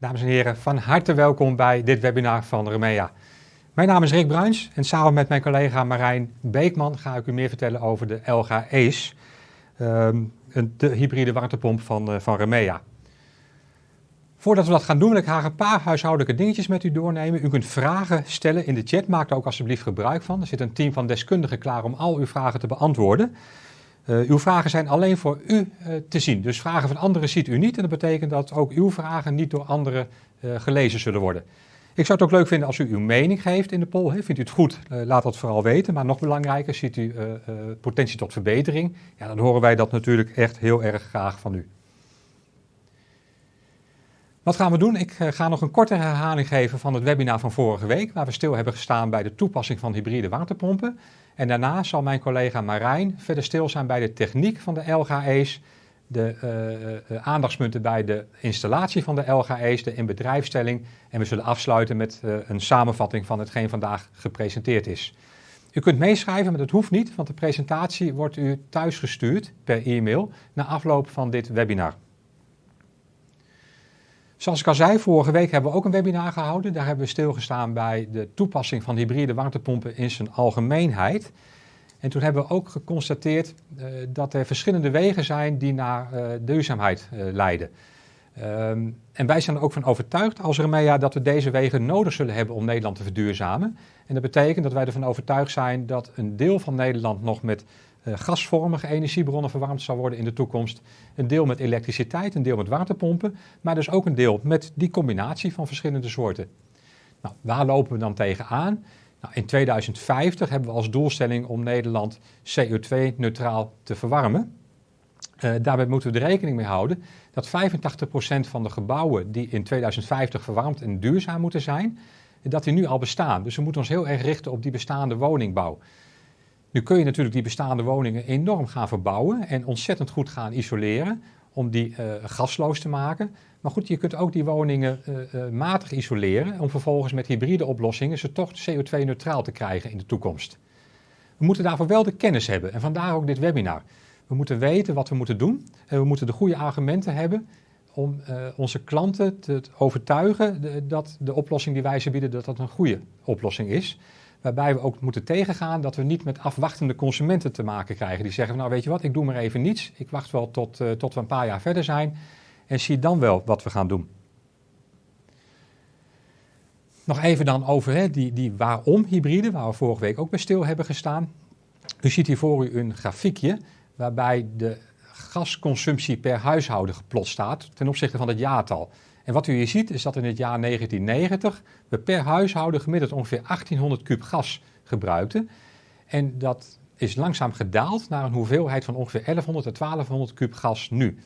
Dames en heren, van harte welkom bij dit webinar van Remea. Mijn naam is Rick Bruins en samen met mijn collega Marijn Beekman ga ik u meer vertellen over de LG Ace, ehm, de hybride warmtepomp van, uh, van Remea. Voordat we dat gaan doen wil ik graag een paar huishoudelijke dingetjes met u doornemen. U kunt vragen stellen in de chat, maak er ook alsjeblieft gebruik van. Er zit een team van deskundigen klaar om al uw vragen te beantwoorden. Uh, uw vragen zijn alleen voor u uh, te zien. Dus vragen van anderen ziet u niet. En dat betekent dat ook uw vragen niet door anderen uh, gelezen zullen worden. Ik zou het ook leuk vinden als u uw mening geeft in de poll. Vindt u het goed, laat dat vooral weten. Maar nog belangrijker, ziet u potentie tot verbetering? Ja, dan horen wij dat natuurlijk echt heel erg graag van u. Wat gaan we doen? Ik ga nog een korte herhaling geven van het webinar van vorige week, waar we stil hebben gestaan bij de toepassing van hybride waterpompen. En daarna zal mijn collega Marijn verder stil zijn bij de techniek van de LGE's, de uh, uh, aandachtspunten bij de installatie van de LGE's, de inbedrijfstelling. En we zullen afsluiten met een samenvatting van hetgeen vandaag gepresenteerd is. U kunt meeschrijven, maar dat hoeft niet, want de presentatie wordt u thuisgestuurd per e-mail na afloop van dit webinar. Zoals ik al zei, vorige week hebben we ook een webinar gehouden. Daar hebben we stilgestaan bij de toepassing van hybride warmtepompen in zijn algemeenheid. En toen hebben we ook geconstateerd uh, dat er verschillende wegen zijn die naar uh, duurzaamheid uh, leiden. Um, en wij zijn er ook van overtuigd als Remea dat we deze wegen nodig zullen hebben om Nederland te verduurzamen. En dat betekent dat wij ervan overtuigd zijn dat een deel van Nederland nog met gasvormige energiebronnen verwarmd zal worden in de toekomst. Een deel met elektriciteit, een deel met waterpompen, maar dus ook een deel met die combinatie van verschillende soorten. Nou, waar lopen we dan tegenaan? Nou, in 2050 hebben we als doelstelling om Nederland CO2-neutraal te verwarmen. Uh, daarbij moeten we er rekening mee houden dat 85% van de gebouwen die in 2050 verwarmd en duurzaam moeten zijn, dat die nu al bestaan. Dus we moeten ons heel erg richten op die bestaande woningbouw. Nu kun je natuurlijk die bestaande woningen enorm gaan verbouwen en ontzettend goed gaan isoleren om die uh, gasloos te maken. Maar goed, je kunt ook die woningen uh, uh, matig isoleren om vervolgens met hybride oplossingen ze toch CO2-neutraal te krijgen in de toekomst. We moeten daarvoor wel de kennis hebben en vandaar ook dit webinar. We moeten weten wat we moeten doen en we moeten de goede argumenten hebben om onze klanten te overtuigen dat de oplossing die wij ze bieden, dat dat een goede oplossing is. Waarbij we ook moeten tegengaan dat we niet met afwachtende consumenten te maken krijgen. Die zeggen, nou weet je wat, ik doe maar even niets. Ik wacht wel tot, uh, tot we een paar jaar verder zijn. En zie dan wel wat we gaan doen. Nog even dan over hè, die, die waarom hybride, waar we vorige week ook bij stil hebben gestaan. U ziet hier voor u een grafiekje waarbij de gasconsumptie per huishouden geplot staat ten opzichte van het jaartal. En wat u hier ziet is dat in het jaar 1990 we per huishouden gemiddeld ongeveer 1800 kub gas gebruikten. En dat is langzaam gedaald naar een hoeveelheid van ongeveer 1100 tot 1200 kub gas nu.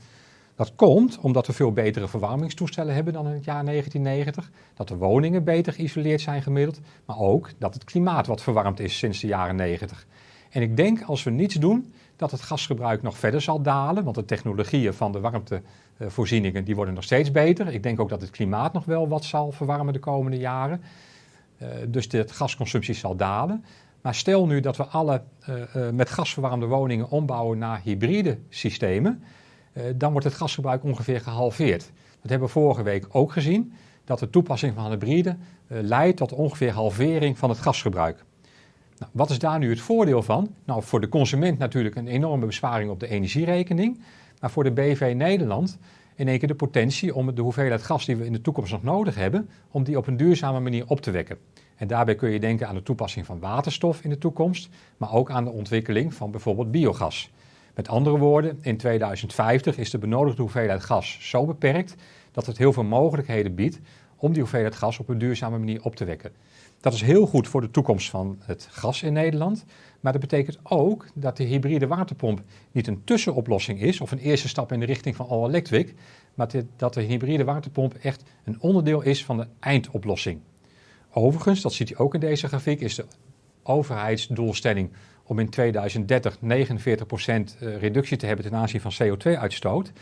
Dat komt omdat we veel betere verwarmingstoestellen hebben dan in het jaar 1990, dat de woningen beter geïsoleerd zijn gemiddeld, maar ook dat het klimaat wat verwarmd is sinds de jaren 90. En ik denk als we niets doen, dat het gasgebruik nog verder zal dalen, want de technologieën van de warmtevoorzieningen die worden nog steeds beter. Ik denk ook dat het klimaat nog wel wat zal verwarmen de komende jaren. Uh, dus de gasconsumptie zal dalen. Maar stel nu dat we alle uh, uh, met gas verwarmde woningen ombouwen naar hybride systemen, dan wordt het gasgebruik ongeveer gehalveerd. Dat hebben we vorige week ook gezien, dat de toepassing van hybride leidt tot ongeveer halvering van het gasgebruik. Nou, wat is daar nu het voordeel van? Nou, voor de consument natuurlijk een enorme besparing op de energierekening. Maar voor de BV Nederland in één keer de potentie om de hoeveelheid gas die we in de toekomst nog nodig hebben, om die op een duurzame manier op te wekken. En daarbij kun je denken aan de toepassing van waterstof in de toekomst, maar ook aan de ontwikkeling van bijvoorbeeld biogas. Met andere woorden, in 2050 is de benodigde hoeveelheid gas zo beperkt dat het heel veel mogelijkheden biedt om die hoeveelheid gas op een duurzame manier op te wekken. Dat is heel goed voor de toekomst van het gas in Nederland. Maar dat betekent ook dat de hybride waterpomp niet een tussenoplossing is of een eerste stap in de richting van all electric, maar dat de hybride waterpomp echt een onderdeel is van de eindoplossing. Overigens, dat ziet u ook in deze grafiek, is de overheidsdoelstelling om in 2030 49% eh, reductie te hebben ten aanzien van CO2-uitstoot.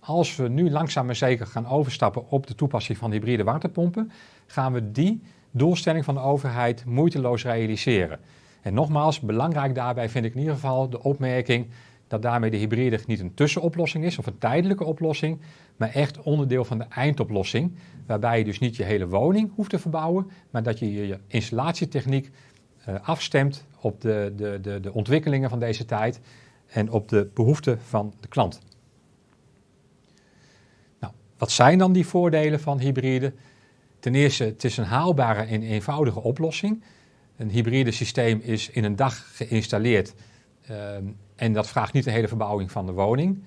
Als we nu langzaam maar zeker gaan overstappen op de toepassing van hybride waterpompen, gaan we die doelstelling van de overheid moeiteloos realiseren. En nogmaals, belangrijk daarbij vind ik in ieder geval de opmerking dat daarmee de hybride niet een tussenoplossing is of een tijdelijke oplossing, maar echt onderdeel van de eindoplossing. Waarbij je dus niet je hele woning hoeft te verbouwen, maar dat je je installatietechniek uh, afstemt op de, de, de, de ontwikkelingen van deze tijd en op de behoeften van de klant. Nou, wat zijn dan die voordelen van hybride? Ten eerste, het is een haalbare en eenvoudige oplossing. Een hybride systeem is in een dag geïnstalleerd ehm, en dat vraagt niet een hele verbouwing van de woning.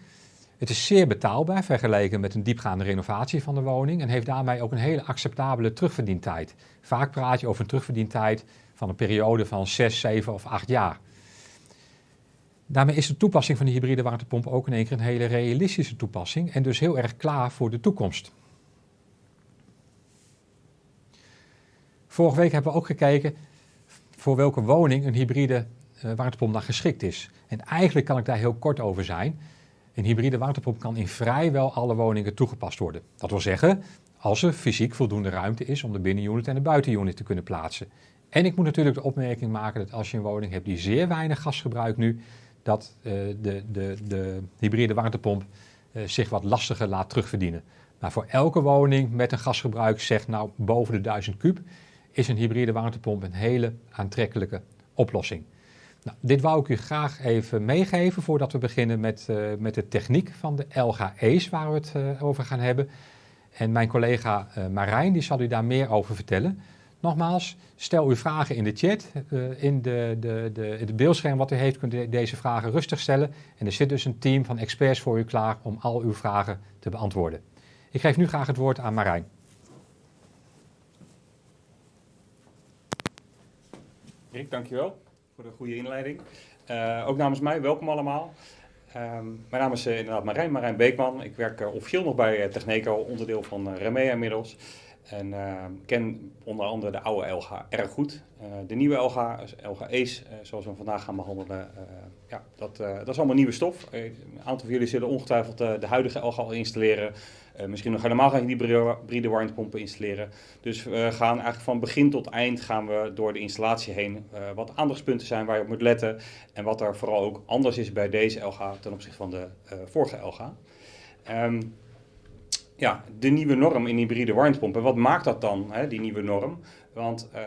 Het is zeer betaalbaar vergeleken met een diepgaande renovatie van de woning en heeft daarmee ook een hele acceptabele terugverdientijd. Vaak praat je over een terugverdientijd van een periode van 6, 7 of 8 jaar. Daarmee is de toepassing van de hybride warmtepomp ook in één keer een hele realistische toepassing en dus heel erg klaar voor de toekomst. Vorige week hebben we ook gekeken voor welke woning een hybride uh, warmtepomp dan geschikt is. En eigenlijk kan ik daar heel kort over zijn. Een hybride warmtepomp kan in vrijwel alle woningen toegepast worden. Dat wil zeggen, als er fysiek voldoende ruimte is om de binnenunit en de buitenunit te kunnen plaatsen. En ik moet natuurlijk de opmerking maken dat als je een woning hebt die zeer weinig gas gebruikt nu, dat uh, de, de, de hybride warmtepomp uh, zich wat lastiger laat terugverdienen. Maar voor elke woning met een gasgebruik, zeg nou boven de 1000 kub, is een hybride warmtepomp een hele aantrekkelijke oplossing. Nou, dit wou ik u graag even meegeven voordat we beginnen met, uh, met de techniek van de LGE's waar we het uh, over gaan hebben. En mijn collega uh, Marijn die zal u daar meer over vertellen. Nogmaals, stel uw vragen in de chat. in de, de, de, het beeldscherm wat u heeft kunt u deze vragen rustig stellen. En er zit dus een team van experts voor u klaar om al uw vragen te beantwoorden. Ik geef nu graag het woord aan Marijn. Rick, dankjewel voor de goede inleiding. Uh, ook namens mij, welkom allemaal. Um, mijn naam is uh, inderdaad Marijn, Marijn Beekman. Ik werk uh, officieel nog bij Techneco, onderdeel van Remea inmiddels. En ehm, ken onder andere de oude LG erg goed. de nieuwe LG, LG Ace, zoals we vandaag gaan behandelen, ja, dat, dat is allemaal nieuwe stof. een aantal van jullie zullen ongetwijfeld de huidige LG al installeren. Uh, misschien nog helemaal geen hybride warmtepompen installeren. Dus we gaan eigenlijk van begin tot eind gaan we door de installatie heen uh, wat aandachtspunten zijn waar je op moet letten. En wat er vooral ook anders is bij deze LG ten opzichte van de uh, vorige LG. Um, ja, de nieuwe norm in hybride warmtepompen. Wat maakt dat dan, hè, die nieuwe norm? Want uh,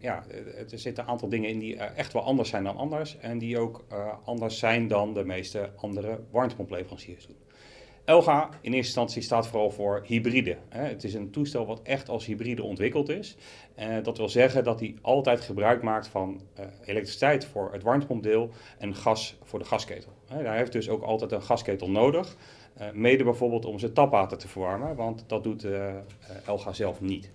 ja, er zitten een aantal dingen in die echt wel anders zijn dan anders. En die ook anders zijn dan de meeste andere warmtepompleveranciers doen. Elga in eerste instantie staat vooral voor hybride. Het is een toestel wat echt als hybride ontwikkeld is. dat wil zeggen dat hij altijd gebruik maakt van eh, elektriciteit voor het warmtepompdeel en gas voor de gasketel. Hij heeft dus ook altijd een gasketel nodig. Eh, mede bijvoorbeeld om zijn tapwater te verwarmen, want dat doet uh, Elga zelf niet.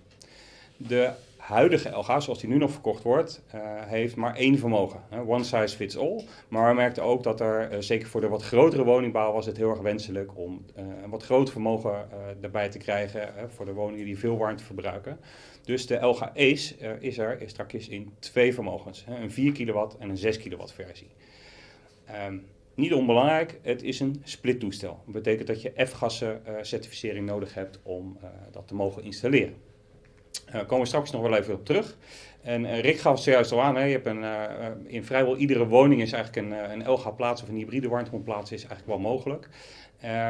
De huidige LG, zoals die nu nog verkocht wordt, uh, heeft maar één vermogen. One size fits all. Maar we merkten ook dat er, zeker voor de wat grotere woningbouw, was het heel erg wenselijk om een wat groter vermogen erbij te krijgen voor de woningen die veel warmte verbruiken. Dus de LG Ace is er is straks in twee vermogens. een 4 kilowatt en een 6 kilowatt versie. Um, niet onbelangrijk, het is een splittoestel. Dat betekent dat je F-gassen certificering nodig hebt om dat te mogen installeren. Daar uh, komen we straks nog wel even op terug. En Rick gaf het zojuist al aan, hè, je hebt een, in vrijwel iedere woning is eigenlijk een, een LG-plaats of een hybride warmtepompplaats is eigenlijk wel mogelijk.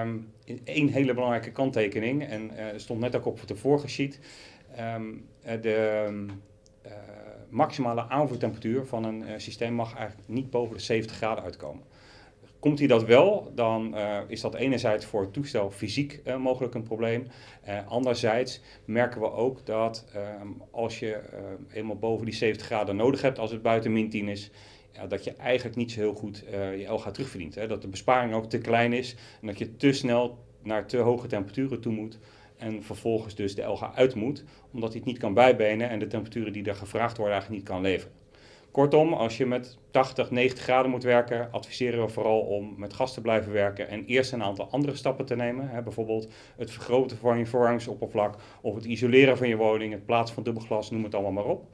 Um, één hele belangrijke kanttekening, en stond net ook op de vorige sheet, um, de maximale aanvoertemperatuur van een systeem mag eigenlijk niet boven de 70 graden uitkomen. Komt hij dat wel, dan uh, is dat enerzijds voor het toestel fysiek uh, mogelijk een probleem. Uh, anderzijds merken we ook dat ehm, als je eenmaal boven die 70 graden nodig hebt als het buiten min 10 is, ja, dat je eigenlijk niet zo heel goed je LG terugverdient. Hè? Dat de besparing ook te klein is en dat je te snel naar te hoge temperaturen toe moet en vervolgens dus de LG uit moet, omdat hij het niet kan bijbenen en de temperaturen die er gevraagd worden eigenlijk niet kan leveren. Kortom, als je met 80, 90 graden moet werken, adviseren we vooral om met gas te blijven werken en eerst een aantal andere stappen te nemen. Hè, bijvoorbeeld het vergroten van je verwarmingsoppervlak of het isoleren van je woning, het plaatsen van dubbelglas, noem het allemaal maar op.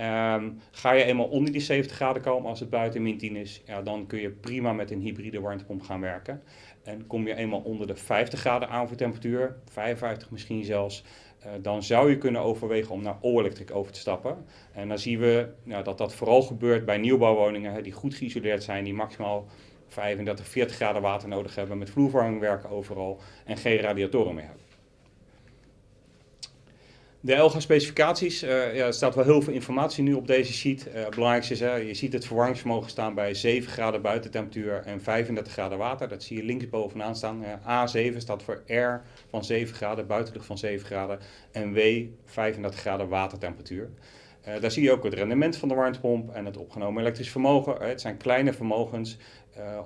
Um, ga je eenmaal onder die 70 graden komen als het buiten min 10 is, ja, dan kun je prima met een hybride warmtepomp gaan werken. En kom je eenmaal onder de 50 graden aanvoertemperatuur, 55 misschien zelfs, uh, dan zou je kunnen overwegen om naar all-electric over te stappen. En dan zien we nou, dat dat vooral gebeurt bij nieuwbouwwoningen hè, die goed geïsoleerd zijn, die maximaal 35, 40 graden water nodig hebben, met vloerverwarming werken overal en geen radiatoren meer hebben. De ELGA-specificaties, uh, ja, er staat wel heel veel informatie nu op deze sheet. Uh, het belangrijkste is, uh, je ziet het verwarmingsvermogen staan bij 7 graden buitentemperatuur en 35 graden water. Dat zie je links bovenaan staan. A7 staat voor R van 7 graden, buitenlucht van 7 graden en W 35 graden watertemperatuur. daar zie je ook het rendement van de warmtepomp en het opgenomen elektrisch vermogen. het zijn kleine vermogens,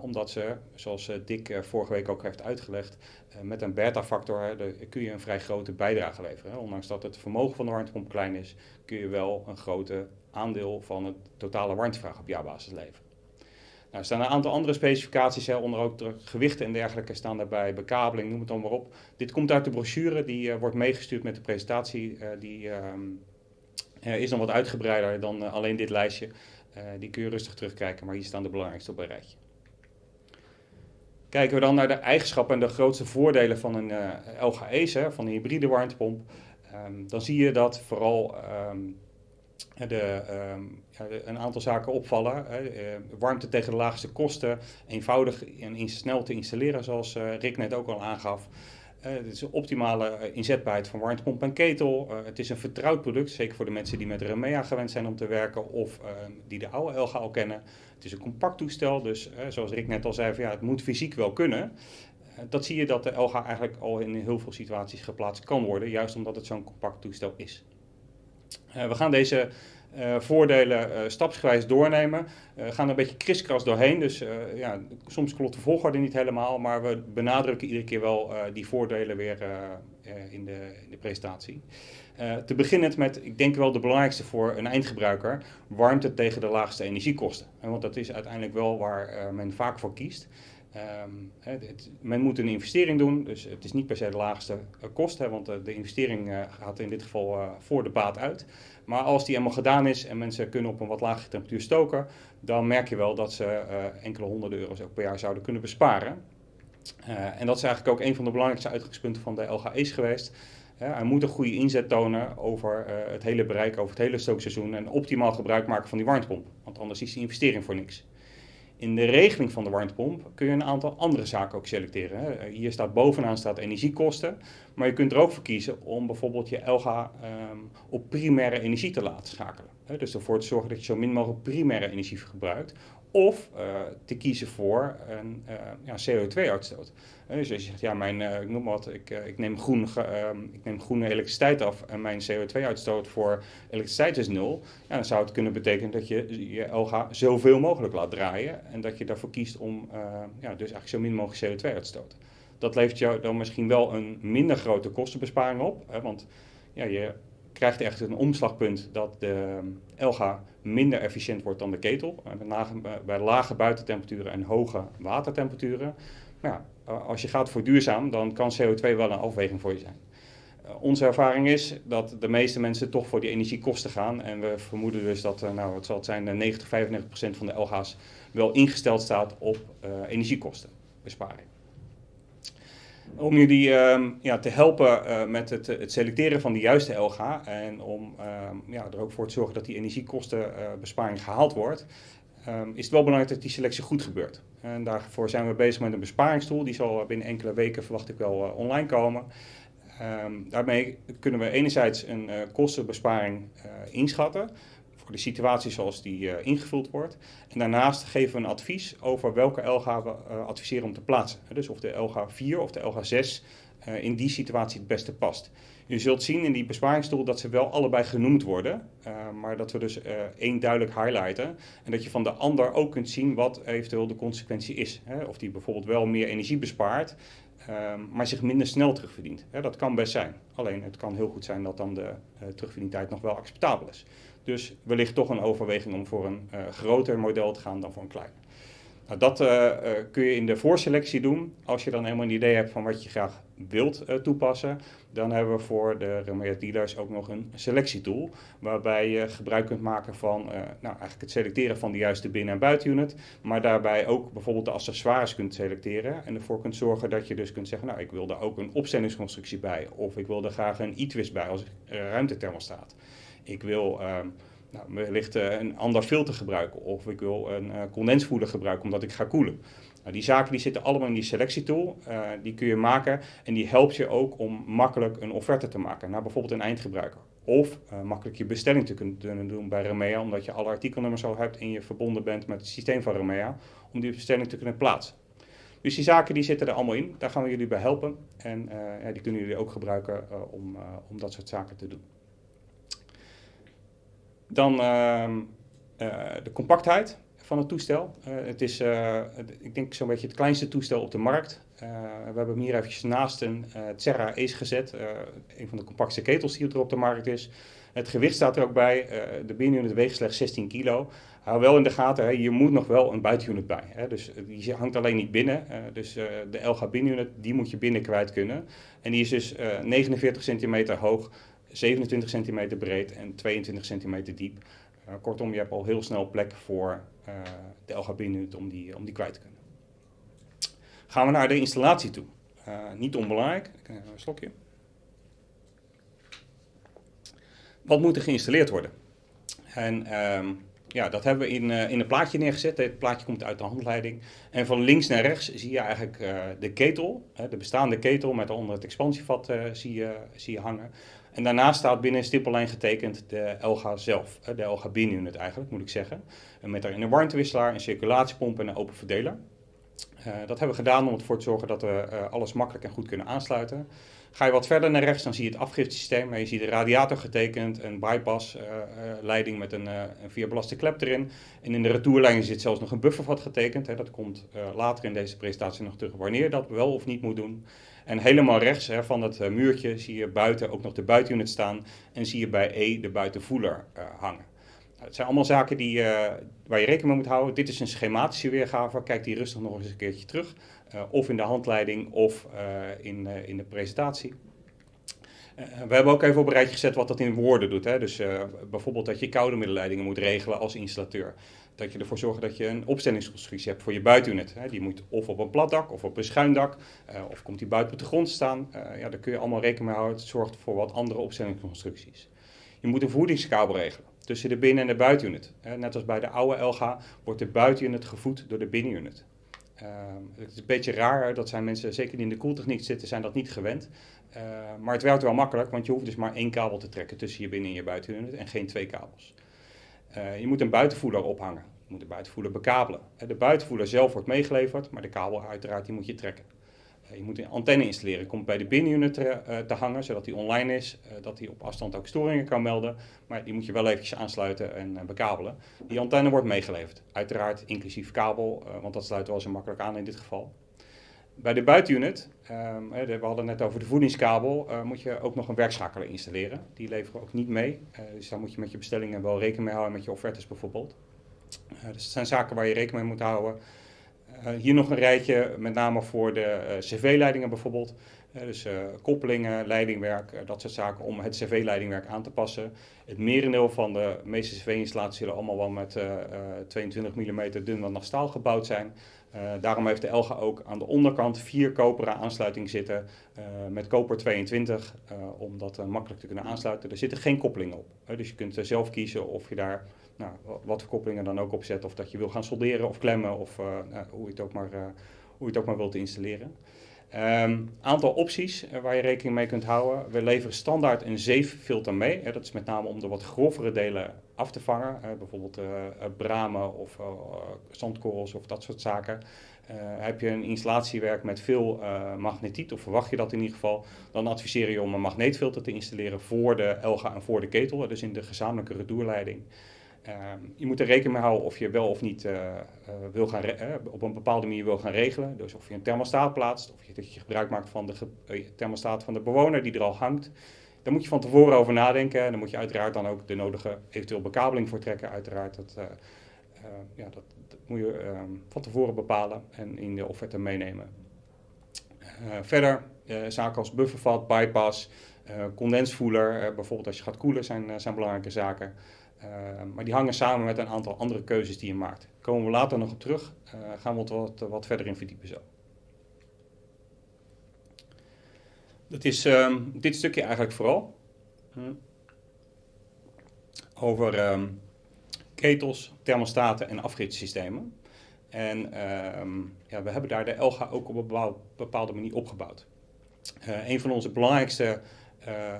omdat ze, zoals Dick vorige week ook heeft uitgelegd, met een beta-factor kun je een vrij grote bijdrage leveren. Hè. Ondanks dat het vermogen van de warmtepomp klein is, kun je wel een grote aandeel van het totale warmtevraag op jaarbasis leveren. Nou, er staan een aantal andere specificaties, hè, onder ook gewichten en dergelijke staan daarbij, bekabeling, noem het dan maar op. Dit komt uit de brochure, die uh, wordt meegestuurd met de presentatie. Uh, die uh, is dan wat uitgebreider dan alleen dit lijstje. die kun je rustig terugkijken, maar hier staan de belangrijkste op een rijtje. Kijken we dan naar de eigenschappen en de grootste voordelen van een eh, LGE's, van een hybride warmtepomp, um, dan zie je dat vooral um, de, um, ja, een aantal zaken opvallen. Hè. Uh, warmte tegen de laagste kosten, eenvoudig en snel te installeren, zoals uh, Rick net ook al aangaf. het is een optimale inzetbaarheid van warmtepomp en ketel. het is een vertrouwd product, zeker voor de mensen die met Remea gewend zijn om te werken of die de oude LG al kennen. Het is een compact toestel, dus eh, zoals Rick net al zei, ja, het moet fysiek wel kunnen. Uh, dat zie je dat de LG eigenlijk al in heel veel situaties geplaatst kan worden, juist omdat het zo'n compact toestel is. Uh, we gaan deze uh, voordelen uh, stapsgewijs doornemen. We gaan er een beetje kriskras doorheen, dus ja, soms klopt de volgorde niet helemaal, maar we benadrukken iedere keer wel die voordelen weer in, de, in de presentatie. Te beginnen met, ik denk wel de belangrijkste voor een eindgebruiker, warmte tegen de laagste energiekosten. want dat is uiteindelijk wel waar men vaak voor kiest. Het, men moet een investering doen, dus het is niet per se de laagste uh, kost, hè, want de investering gaat in dit geval voor de baat uit. Maar als die eenmaal gedaan is en mensen kunnen op een wat lagere temperatuur stoken, dan merk je wel dat ze enkele honderden euro's ook per jaar zouden kunnen besparen. en dat is eigenlijk ook een van de belangrijkste uitgangspunten van de LGE's geweest. Hij moet een goede inzet tonen over het hele bereik, over het hele stookseizoen en optimaal gebruik maken van die warmtepomp. Want anders is die investering voor niks. In de regeling van de warmtepomp kun je een aantal andere zaken ook selecteren. Hè. Hier staat bovenaan staat energiekosten, maar je kunt er ook voor kiezen om bijvoorbeeld je LG um, op primaire energie te laten schakelen. Dus ervoor te zorgen dat je zo min mogelijk primaire energie gebruikt, of uh, te kiezen voor een uh, ja, CO2-uitstoot. Uh, dus als je zegt, ja, mijn, ik noem wat, ik, ik, neem groen, ehm, ik neem groene elektriciteit af en mijn CO2-uitstoot voor elektriciteit is nul, ja, dan zou het kunnen betekenen dat je je LG zoveel mogelijk laat draaien en dat je daarvoor kiest om ja, dus eigenlijk zo min mogelijk CO2 uit te stoten. Dat levert jou dan misschien wel een minder grote kostenbesparing op, hè, want ja, je krijgt echt een omslagpunt dat de LG minder efficiënt wordt dan de ketel. Bij lage buitentemperaturen en hoge watertemperaturen. Maar ja, als je gaat voor duurzaam, dan kan CO2 wel een afweging voor je zijn. Uh, onze ervaring is dat de meeste mensen toch voor die energiekosten gaan. En we vermoeden dus dat, uh, nou, het zal zijn, 90, 95 procent van de LG's wel ingesteld staat op uh, energiekostenbesparing om jullie uh, ja, te helpen uh, met het, het, selecteren van de juiste LG en om uh, ja, er ook voor te zorgen dat die energiekostenbesparing uh, gehaald wordt, ehm, is het wel belangrijk dat die selectie goed gebeurt. En daarvoor zijn we bezig met een besparingstoel, die zal binnen enkele weken verwacht ik wel uh, online komen. Um, daarmee kunnen we enerzijds een kostenbesparing inschatten, de situatie zoals die uh, ingevuld wordt. En daarnaast geven we een advies over welke LG we uh, adviseren om te plaatsen. Dus of de LG 4 of de LG 6 uh, in die situatie het beste past. Je zult zien in die besparingstoel dat ze wel allebei genoemd worden, maar dat we dus één duidelijk highlighten. En dat je van de ander ook kunt zien wat eventueel de consequentie is. Hè? Of die bijvoorbeeld wel meer energie bespaart, Um, maar zich minder snel terugverdient. Dat kan best zijn. Alleen het kan heel goed zijn dat dan de uh, terugverdientijd nog wel acceptabel is. Dus wellicht toch een overweging om voor een uh, groter model te gaan dan voor een klein. Nou, dat uh, uh, kun je in de voorselectie doen. Als je dan helemaal een idee hebt van wat je graag wilt toepassen, dan hebben we voor de Remea dealers ook nog een selectietool. Waarbij je gebruik kunt maken van nou, eigenlijk het selecteren van de juiste binnen- en buitenunit. Maar daarbij ook bijvoorbeeld de accessoires kunt selecteren. En ervoor kunt zorgen dat je dus kunt zeggen, nou ik wil daar ook een opstellingsconstructie bij. Of ik wil er graag een e-twist bij als ruimtethermostaat ik wil uh, nou, wellicht uh, een ander filter gebruiken of ik wil een uh, condensvoeder gebruiken omdat ik ga koelen. Nou, die zaken die zitten allemaal in die selectietool. Uh, die kun je maken en die helpt je ook om makkelijk een offerte te maken naar bijvoorbeeld een eindgebruiker. Of makkelijk je bestelling te kunnen doen bij Remea, omdat je alle artikelnummers al hebt en je verbonden bent met het systeem van Remea, om die bestelling te kunnen plaatsen. Dus die zaken die zitten er allemaal in, daar gaan we jullie bij helpen en die kunnen jullie ook gebruiken om, om dat soort zaken te doen. Dan ehm, de compactheid van het toestel. Uh, het is, uh, ik denk, zo'n beetje het kleinste toestel op de markt. We hebben hem hier eventjes naast een Terra Ace gezet. een van de compactste ketels die er op de markt is. Het gewicht staat er ook bij. de binnenunit weegt slechts 16 kilo. Hou wel in de gaten, hè, je moet nog wel een buitenunit bij. Hè. Dus die hangt alleen niet binnen. dus de LG binnenunit, die moet je binnen kwijt kunnen. En die is dus 49 centimeter hoog, 27 centimeter breed en 22 centimeter diep. Uh, kortom, je hebt al heel snel plek voor uh, de LGB-unit om die, om die kwijt te kunnen. Gaan we naar de installatie toe. Uh, niet onbelangrijk, een slokje. Wat moet er geïnstalleerd worden? En um, ja, dat hebben we in, in een plaatje neergezet. Het plaatje komt uit de handleiding. En van links naar rechts zie je eigenlijk de ketel, de bestaande ketel met onder het expansievat zie, je, zie je hangen. En daarnaast staat binnen een stippellijn getekend de LGA zelf, de LGA unit eigenlijk moet ik zeggen. En met daarin een warmtewisselaar, een circulatiepomp en een open verdeler. Uh, dat hebben we gedaan om ervoor te zorgen dat we uh, alles makkelijk en goed kunnen aansluiten. Ga je wat verder naar rechts, dan zie je het afgiftesysteem. Je ziet de radiator getekend, een bypassleiding uh, met een, een vierbelaste klep erin. En in de retourlijn zit zelfs nog een buffervat getekend. Dat komt later in deze presentatie nog terug wanneer dat wel of niet moet doen. En helemaal rechts hè, van het muurtje zie je buiten ook nog de buitenunit staan. En zie je bij E de buitenvoeler hangen. Het zijn allemaal zaken die, uh, waar je rekening mee moet houden. Dit is een schematische weergave. Kijk die rustig nog eens een keertje terug. Uh, of in de handleiding of in, in de presentatie. we hebben ook even op een rijtje gezet wat dat in woorden doet. Hè. Dus bijvoorbeeld dat je koude middelleidingen moet regelen als installateur. Dat je ervoor zorgt dat je een opstellingsconstructie hebt voor je buitenunit. Die moet of op een plat dak of op een schuin dak. of komt die buiten op de grond staan. ja, daar kun je allemaal rekening mee houden. Het zorgt voor wat andere opstellingsconstructies. Je moet een voedingskabel regelen tussen de binnen- en de buitenunit. Net als bij de oude LG wordt de buitenunit gevoed door de binnenunit. Uh, het is een beetje raar, dat zijn mensen, zeker die in de koeltechniek zitten, zijn dat niet gewend. Uh, maar het werkt wel makkelijk, want je hoeft dus maar één kabel te trekken tussen je binnen- en je buitenunit en geen twee kabels. Uh, je moet een buitenvoerder ophangen. Je moet de buitenvoerder bekabelen. De buitenvoerder zelf wordt meegeleverd, maar de kabel uiteraard die moet je trekken. Eh, je moet een antenne installeren. Komt bij de binnenunit te, te hangen, zodat die online is, dat hij op afstand ook storingen kan melden. Maar die moet je wel eventjes aansluiten en bekabelen. Die antenne wordt meegeleverd. Uiteraard inclusief kabel, want dat sluit wel zo makkelijk aan in dit geval. Bij de buitenunit, um, we hadden net over de voedingskabel, moet je ook nog een werkschakelaar installeren. Die leveren ook niet mee. dus daar moet je met je bestellingen wel rekening mee houden, met je offertes bijvoorbeeld. dus het zijn zaken waar je rekening mee moet houden. Hier nog een rijtje, met name voor de cv-leidingen bijvoorbeeld. Dus koppelingen, leidingwerk, dat soort zaken om het cv-leidingwerk aan te passen. Het merendeel van de meeste cv-installaties zullen allemaal wel met 22 mm dun nog staal gebouwd zijn. Daarom heeft de Elga ook aan de onderkant vier koperen aansluitingen zitten met koper 22, om dat makkelijk te kunnen aansluiten. Er zitten geen koppelingen op, dus je kunt zelf kiezen of je daar nou, wat koppelingen dan ook opzet. Of dat je wil gaan solderen of klemmen of nou, hoe, je het ook maar, hoe je het ook maar wilt installeren. Um, aantal opties waar je rekening mee kunt houden. We leveren standaard een zeeffilter mee. Hè, dat is met name om de wat grovere delen af te vangen. bijvoorbeeld bramen of zandkorrels of dat soort zaken. heb je een installatiewerk met veel magnetiet, of verwacht je dat in ieder geval, dan adviseer je om een magneetfilter te installeren voor de Elga en voor de ketel, dus in de gezamenlijke retourleiding. Uh, je moet er rekening mee houden of je wel of niet wil gaan op een bepaalde manier wil gaan regelen. Dus of je een thermostaat plaatst, of je, dat je gebruik maakt van de thermostaat van de bewoner die er al hangt. Daar moet je van tevoren over nadenken. En dan moet je uiteraard dan ook de nodige eventueel bekabeling voor trekken. Uiteraard, dat, ja, dat, moet je ehm, van tevoren bepalen en in de offerte meenemen. verder, zaken als buffervat, bypass, condensvoeler, bijvoorbeeld als je gaat koelen, zijn, zijn belangrijke zaken. Maar die hangen samen met een aantal andere keuzes die je maakt. Daar komen we later nog op terug. Gaan we wat, wat, verder in verdiepen zo. Dat is um, dit stukje eigenlijk vooral. Over um, ketels, thermostaten en afgiftesystemen. En ehm, ja, we hebben daar de Elga ook op een bepaalde manier opgebouwd. Uh, een van onze belangrijkste uh,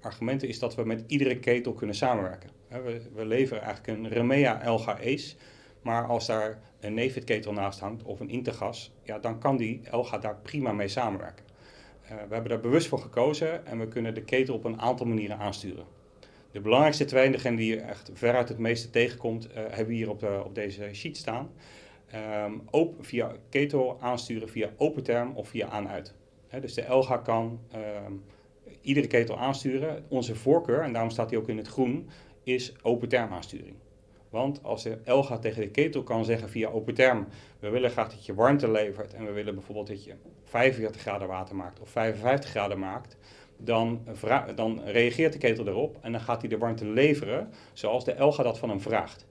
argumenten is dat we met iedere ketel kunnen samenwerken. we, we, leveren eigenlijk een Remea Elga Ace, maar als daar een Nefit ketel naast hangt of een Intergas, ja, dan kan die Elga daar prima mee samenwerken. Uh, we hebben daar bewust voor gekozen en we kunnen de ketel op een aantal manieren aansturen. De belangrijkste twee, en degene die je echt veruit het meeste tegenkomt, uh, hebben we hier op, de, op deze sheet staan. Um, open, via ketel aansturen via open term of via aan-uit. dus de Elga kan um, iedere ketel aansturen. Onze voorkeur, en daarom staat hij ook in het groen, is open term aansturing. Want als de Elga tegen de ketel kan zeggen via open term, we willen graag dat je warmte levert en we willen bijvoorbeeld dat je 45 graden water maakt of 55 graden maakt, dan, dan reageert de ketel erop en dan gaat hij de warmte leveren zoals de Elga dat van hem vraagt.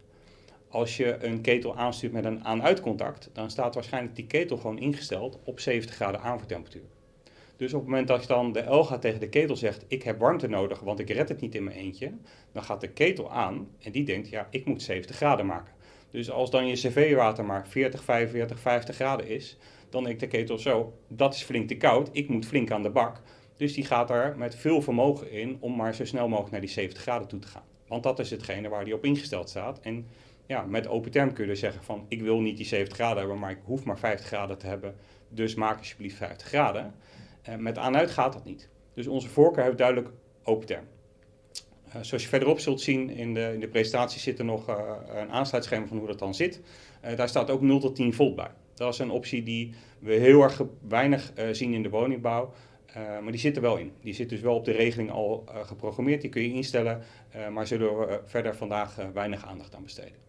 Als je een ketel aanstuurt met een aan-uitcontact, dan staat waarschijnlijk die ketel gewoon ingesteld op 70 graden aanvoertemperatuur. Dus op het moment dat je dan de Elga tegen de ketel zegt, ik heb warmte nodig, want ik red het niet in mijn eentje, dan gaat de ketel aan en die denkt, ja, ik moet 70 graden maken. Dus als dan je cv-water maar 40, 45, 50 graden is, dan denkt de ketel zo, dat is flink te koud, ik moet flink aan de bak. Dus die gaat er met veel vermogen in om maar zo snel mogelijk naar die 70 graden toe te gaan. Want dat is hetgene waar die op ingesteld staat. En ja, met open term kun je dus zeggen van ik wil niet die 70 graden hebben, maar ik hoef maar 50 graden te hebben. Dus maak alsjeblieft 50 graden. Uh, met aan-uit gaat dat niet. Dus onze voorkeur heeft duidelijk open term. Uh, zoals je verderop zult zien in de, in de presentatie zit er nog uh, een aansluitschema van hoe dat dan zit. daar staat ook 0 tot 10 volt bij. Dat is een optie die we heel erg weinig zien in de woningbouw. maar die zit er wel in. Die zit dus wel op de regeling al geprogrammeerd. Die kun je instellen, maar zullen we verder vandaag weinig aandacht aan besteden.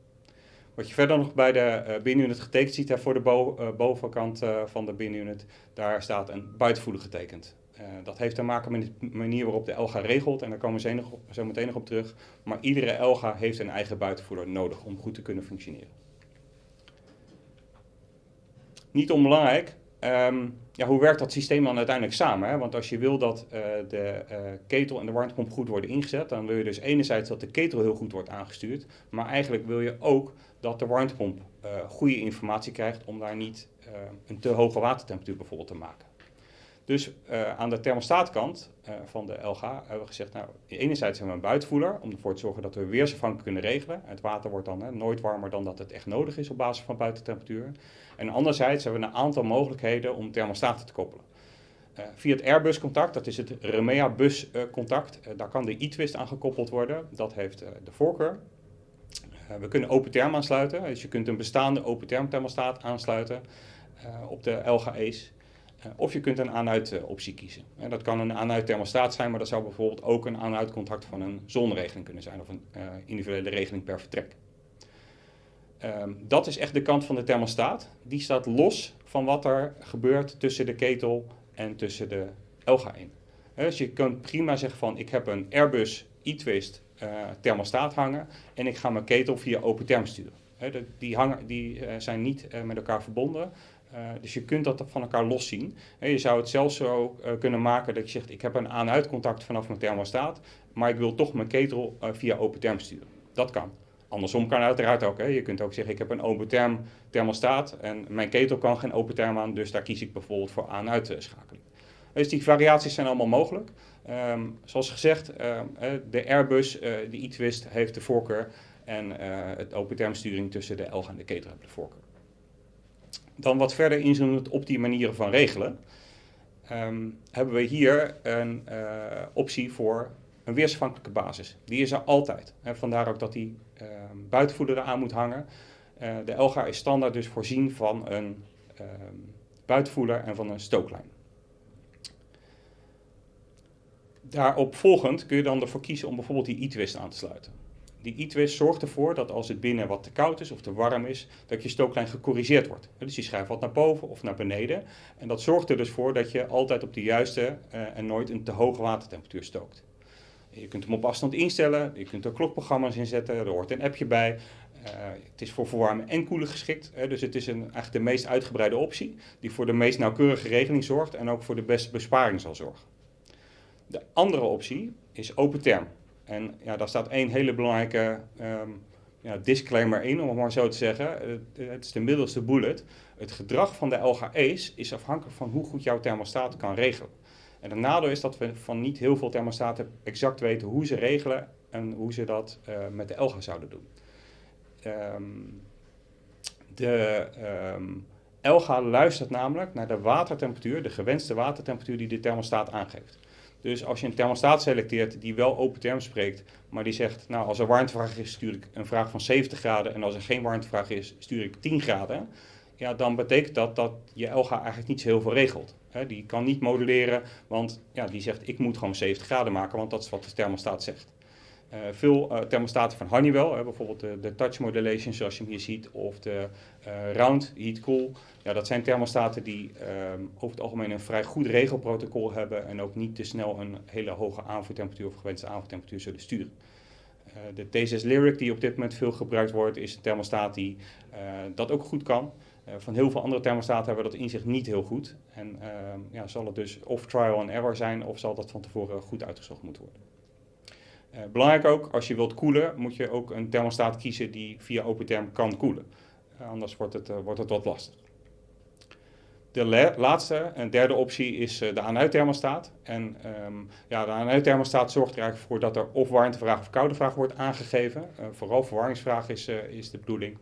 Wat je verder nog bij de uh, binnenunit getekend ziet, hè, voor de uh, bovenkant uh, van de binnenunit, daar staat een buitenvoerder getekend. dat heeft te maken met de manier waarop de Elga regelt en daar komen we zo, meteen nog op terug. Maar iedere Elga heeft een eigen buitenvoerder nodig om goed te kunnen functioneren. Niet onbelangrijk, um, ja, hoe werkt dat systeem dan uiteindelijk samen? Hè? Want als je wil dat de ketel en de warmtepomp goed worden ingezet, dan wil je dus enerzijds dat de ketel heel goed wordt aangestuurd, maar eigenlijk wil je ook dat de warmtepomp uh, goede informatie krijgt om daar niet een te hoge watertemperatuur bijvoorbeeld te maken. Dus aan de thermostaatkant van de LG hebben we gezegd, nou, enerzijds hebben we een buitenvoerder om ervoor te zorgen dat we weersafhankelijk kunnen regelen. Het water wordt dan hè, nooit warmer dan dat het echt nodig is op basis van buitentemperatuur. En anderzijds hebben we een aantal mogelijkheden om thermostaten te koppelen. Via het Airbus contact, dat is het Remea bus contact, daar kan de e-twist aan gekoppeld worden. Dat heeft de voorkeur. We kunnen open term aansluiten, dus je kunt een bestaande open term thermostaat aansluiten op de LGA's. of je kunt een aan-uit optie kiezen. dat kan een aan-uit thermostaat zijn, maar dat zou bijvoorbeeld ook een aan-uit contact van een zonregeling kunnen zijn of een individuele regeling per vertrek. Um, dat is echt de kant van de thermostaat. Die staat los van wat er gebeurt tussen de ketel en tussen de Elga in. dus je kunt prima zeggen van ik heb een Airbus e-twist thermostaat hangen en ik ga mijn ketel via open term sturen. die hangen, die uh, zijn niet uh, met elkaar verbonden. dus je kunt dat van elkaar los zien. je zou het zelfs zo kunnen maken dat je zegt ik heb een aan-uit contact vanaf mijn thermostaat, maar ik wil toch mijn ketel via open term sturen. Dat kan. Andersom kan uiteraard ook. Hè. Je kunt ook zeggen, ik heb een open term thermostaat en mijn ketel kan geen open term aan, dus daar kies ik bijvoorbeeld voor aan-uitschakeling. Dus die variaties zijn allemaal mogelijk. Um, zoals gezegd, um, de Airbus, uh, de e-twist heeft de voorkeur en uh, het open termsturing tussen de Elga en de ketel heeft de voorkeur. Dan wat verder inzoomend op die manieren van regelen, um, hebben we hier een uh, optie voor een weersafhankelijke basis. Die is er altijd. En vandaar ook dat die uh, buitenvoerder eraan moet hangen. De Elga is standaard dus voorzien van een uh, buitenvoerder en van een stooklijn. Daarop volgend kun je dan ervoor kiezen om bijvoorbeeld die e-twist aan te sluiten. Die e-twist zorgt ervoor dat als het binnen wat te koud is of te warm is, dat je stooklijn gecorrigeerd wordt. Dus die schuift wat naar boven of naar beneden. En dat zorgt er dus voor dat je altijd op de juiste uh, en nooit een te hoge watertemperatuur stookt. Je kunt hem op afstand instellen, je kunt er klokprogramma's in zetten, er hoort een appje bij. Uh, het is voor verwarmen en koelen geschikt, hè, dus het is een, eigenlijk de meest uitgebreide optie die voor de meest nauwkeurige regeling zorgt en ook voor de beste besparing zal zorgen. De andere optie is open term. En ja, daar staat één hele belangrijke um, ja, disclaimer 1, om het maar zo te zeggen. het is de middelste bullet. Het gedrag van de LGE's is afhankelijk van hoe goed jouw thermostaat kan regelen. En het nadeel is dat we van niet heel veel thermostaten exact weten hoe ze regelen en hoe ze dat uh, met de LGA zouden doen. Um, de um, LGA luistert namelijk naar de watertemperatuur, de gewenste watertemperatuur die de thermostaat aangeeft. Dus als je een thermostaat selecteert die wel open term spreekt, maar die zegt, nou als er warmtevraag is, stuur ik een vraag van 70 graden en als er geen warmtevraag is, stuur ik 10 graden. Ja, dan betekent dat dat je LGA eigenlijk niet zo heel veel regelt. die kan niet moduleren, want ja, die zegt ik moet gewoon 70 graden maken, want dat is wat de thermostaat zegt. Uh, veel uh, thermostaten van Honeywell, bijvoorbeeld de, de, touch modulation zoals je hem hier ziet, of de uh, round heat cool. Ja, dat zijn thermostaten die ehm, over het algemeen een vrij goed regelprotocol hebben en ook niet te snel een hele hoge aanvoertemperatuur of gewenste aanvoertemperatuur zullen sturen. de T6 Lyric die op dit moment veel gebruikt wordt, is een thermostaat die dat ook goed kan. van heel veel andere thermostaten hebben we dat inzicht niet heel goed. En ehm, ja, zal het dus of trial and error zijn of zal dat van tevoren goed uitgezocht moeten worden. Uh, belangrijk ook, als je wilt koelen, moet je ook een thermostaat kiezen die via OpenTherm kan koelen. Uh, anders wordt het, uh, wordt het wat lastig. De laatste en derde optie is de aan-uit thermostaat. En um, ja, de aan-uit thermostaat zorgt er eigenlijk voor dat er of warmtevraag of koude vraag wordt aangegeven. vooral verwarmingsvraag is, is de bedoeling.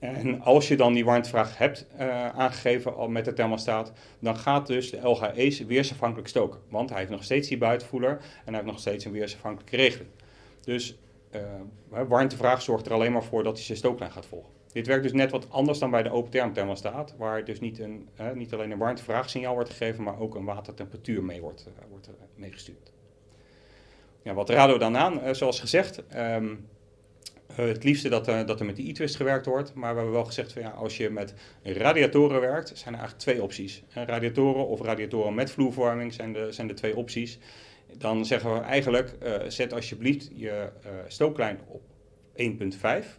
En als je dan die warmtevraag hebt uh, aangegeven al met de thermostaat, dan gaat dus de LGE's weersafhankelijk stoken. Want hij heeft nog steeds die buitenvoeler en hij heeft nog steeds een weersafhankelijke regeling. Dus uh, warmtevraag zorgt er alleen maar voor dat hij zijn stooklijn gaat volgen. Dit werkt dus net wat anders dan bij de open term thermostaat, waar dus niet, een, niet alleen een warmtevraagsignaal wordt gegeven, maar ook een watertemperatuur mee wordt, wordt meegestuurd. Ja, wat raden we dan aan? zoals gezegd, uh, het liefste dat, uh, dat er met de e-twist gewerkt wordt. Maar we hebben wel gezegd van ja, als je met radiatoren werkt, zijn er eigenlijk twee opties. Uh, radiatoren of radiatoren met vloerverwarming zijn de, zijn de twee opties. Dan zeggen we eigenlijk, zet alsjeblieft je stooklijn op 1.5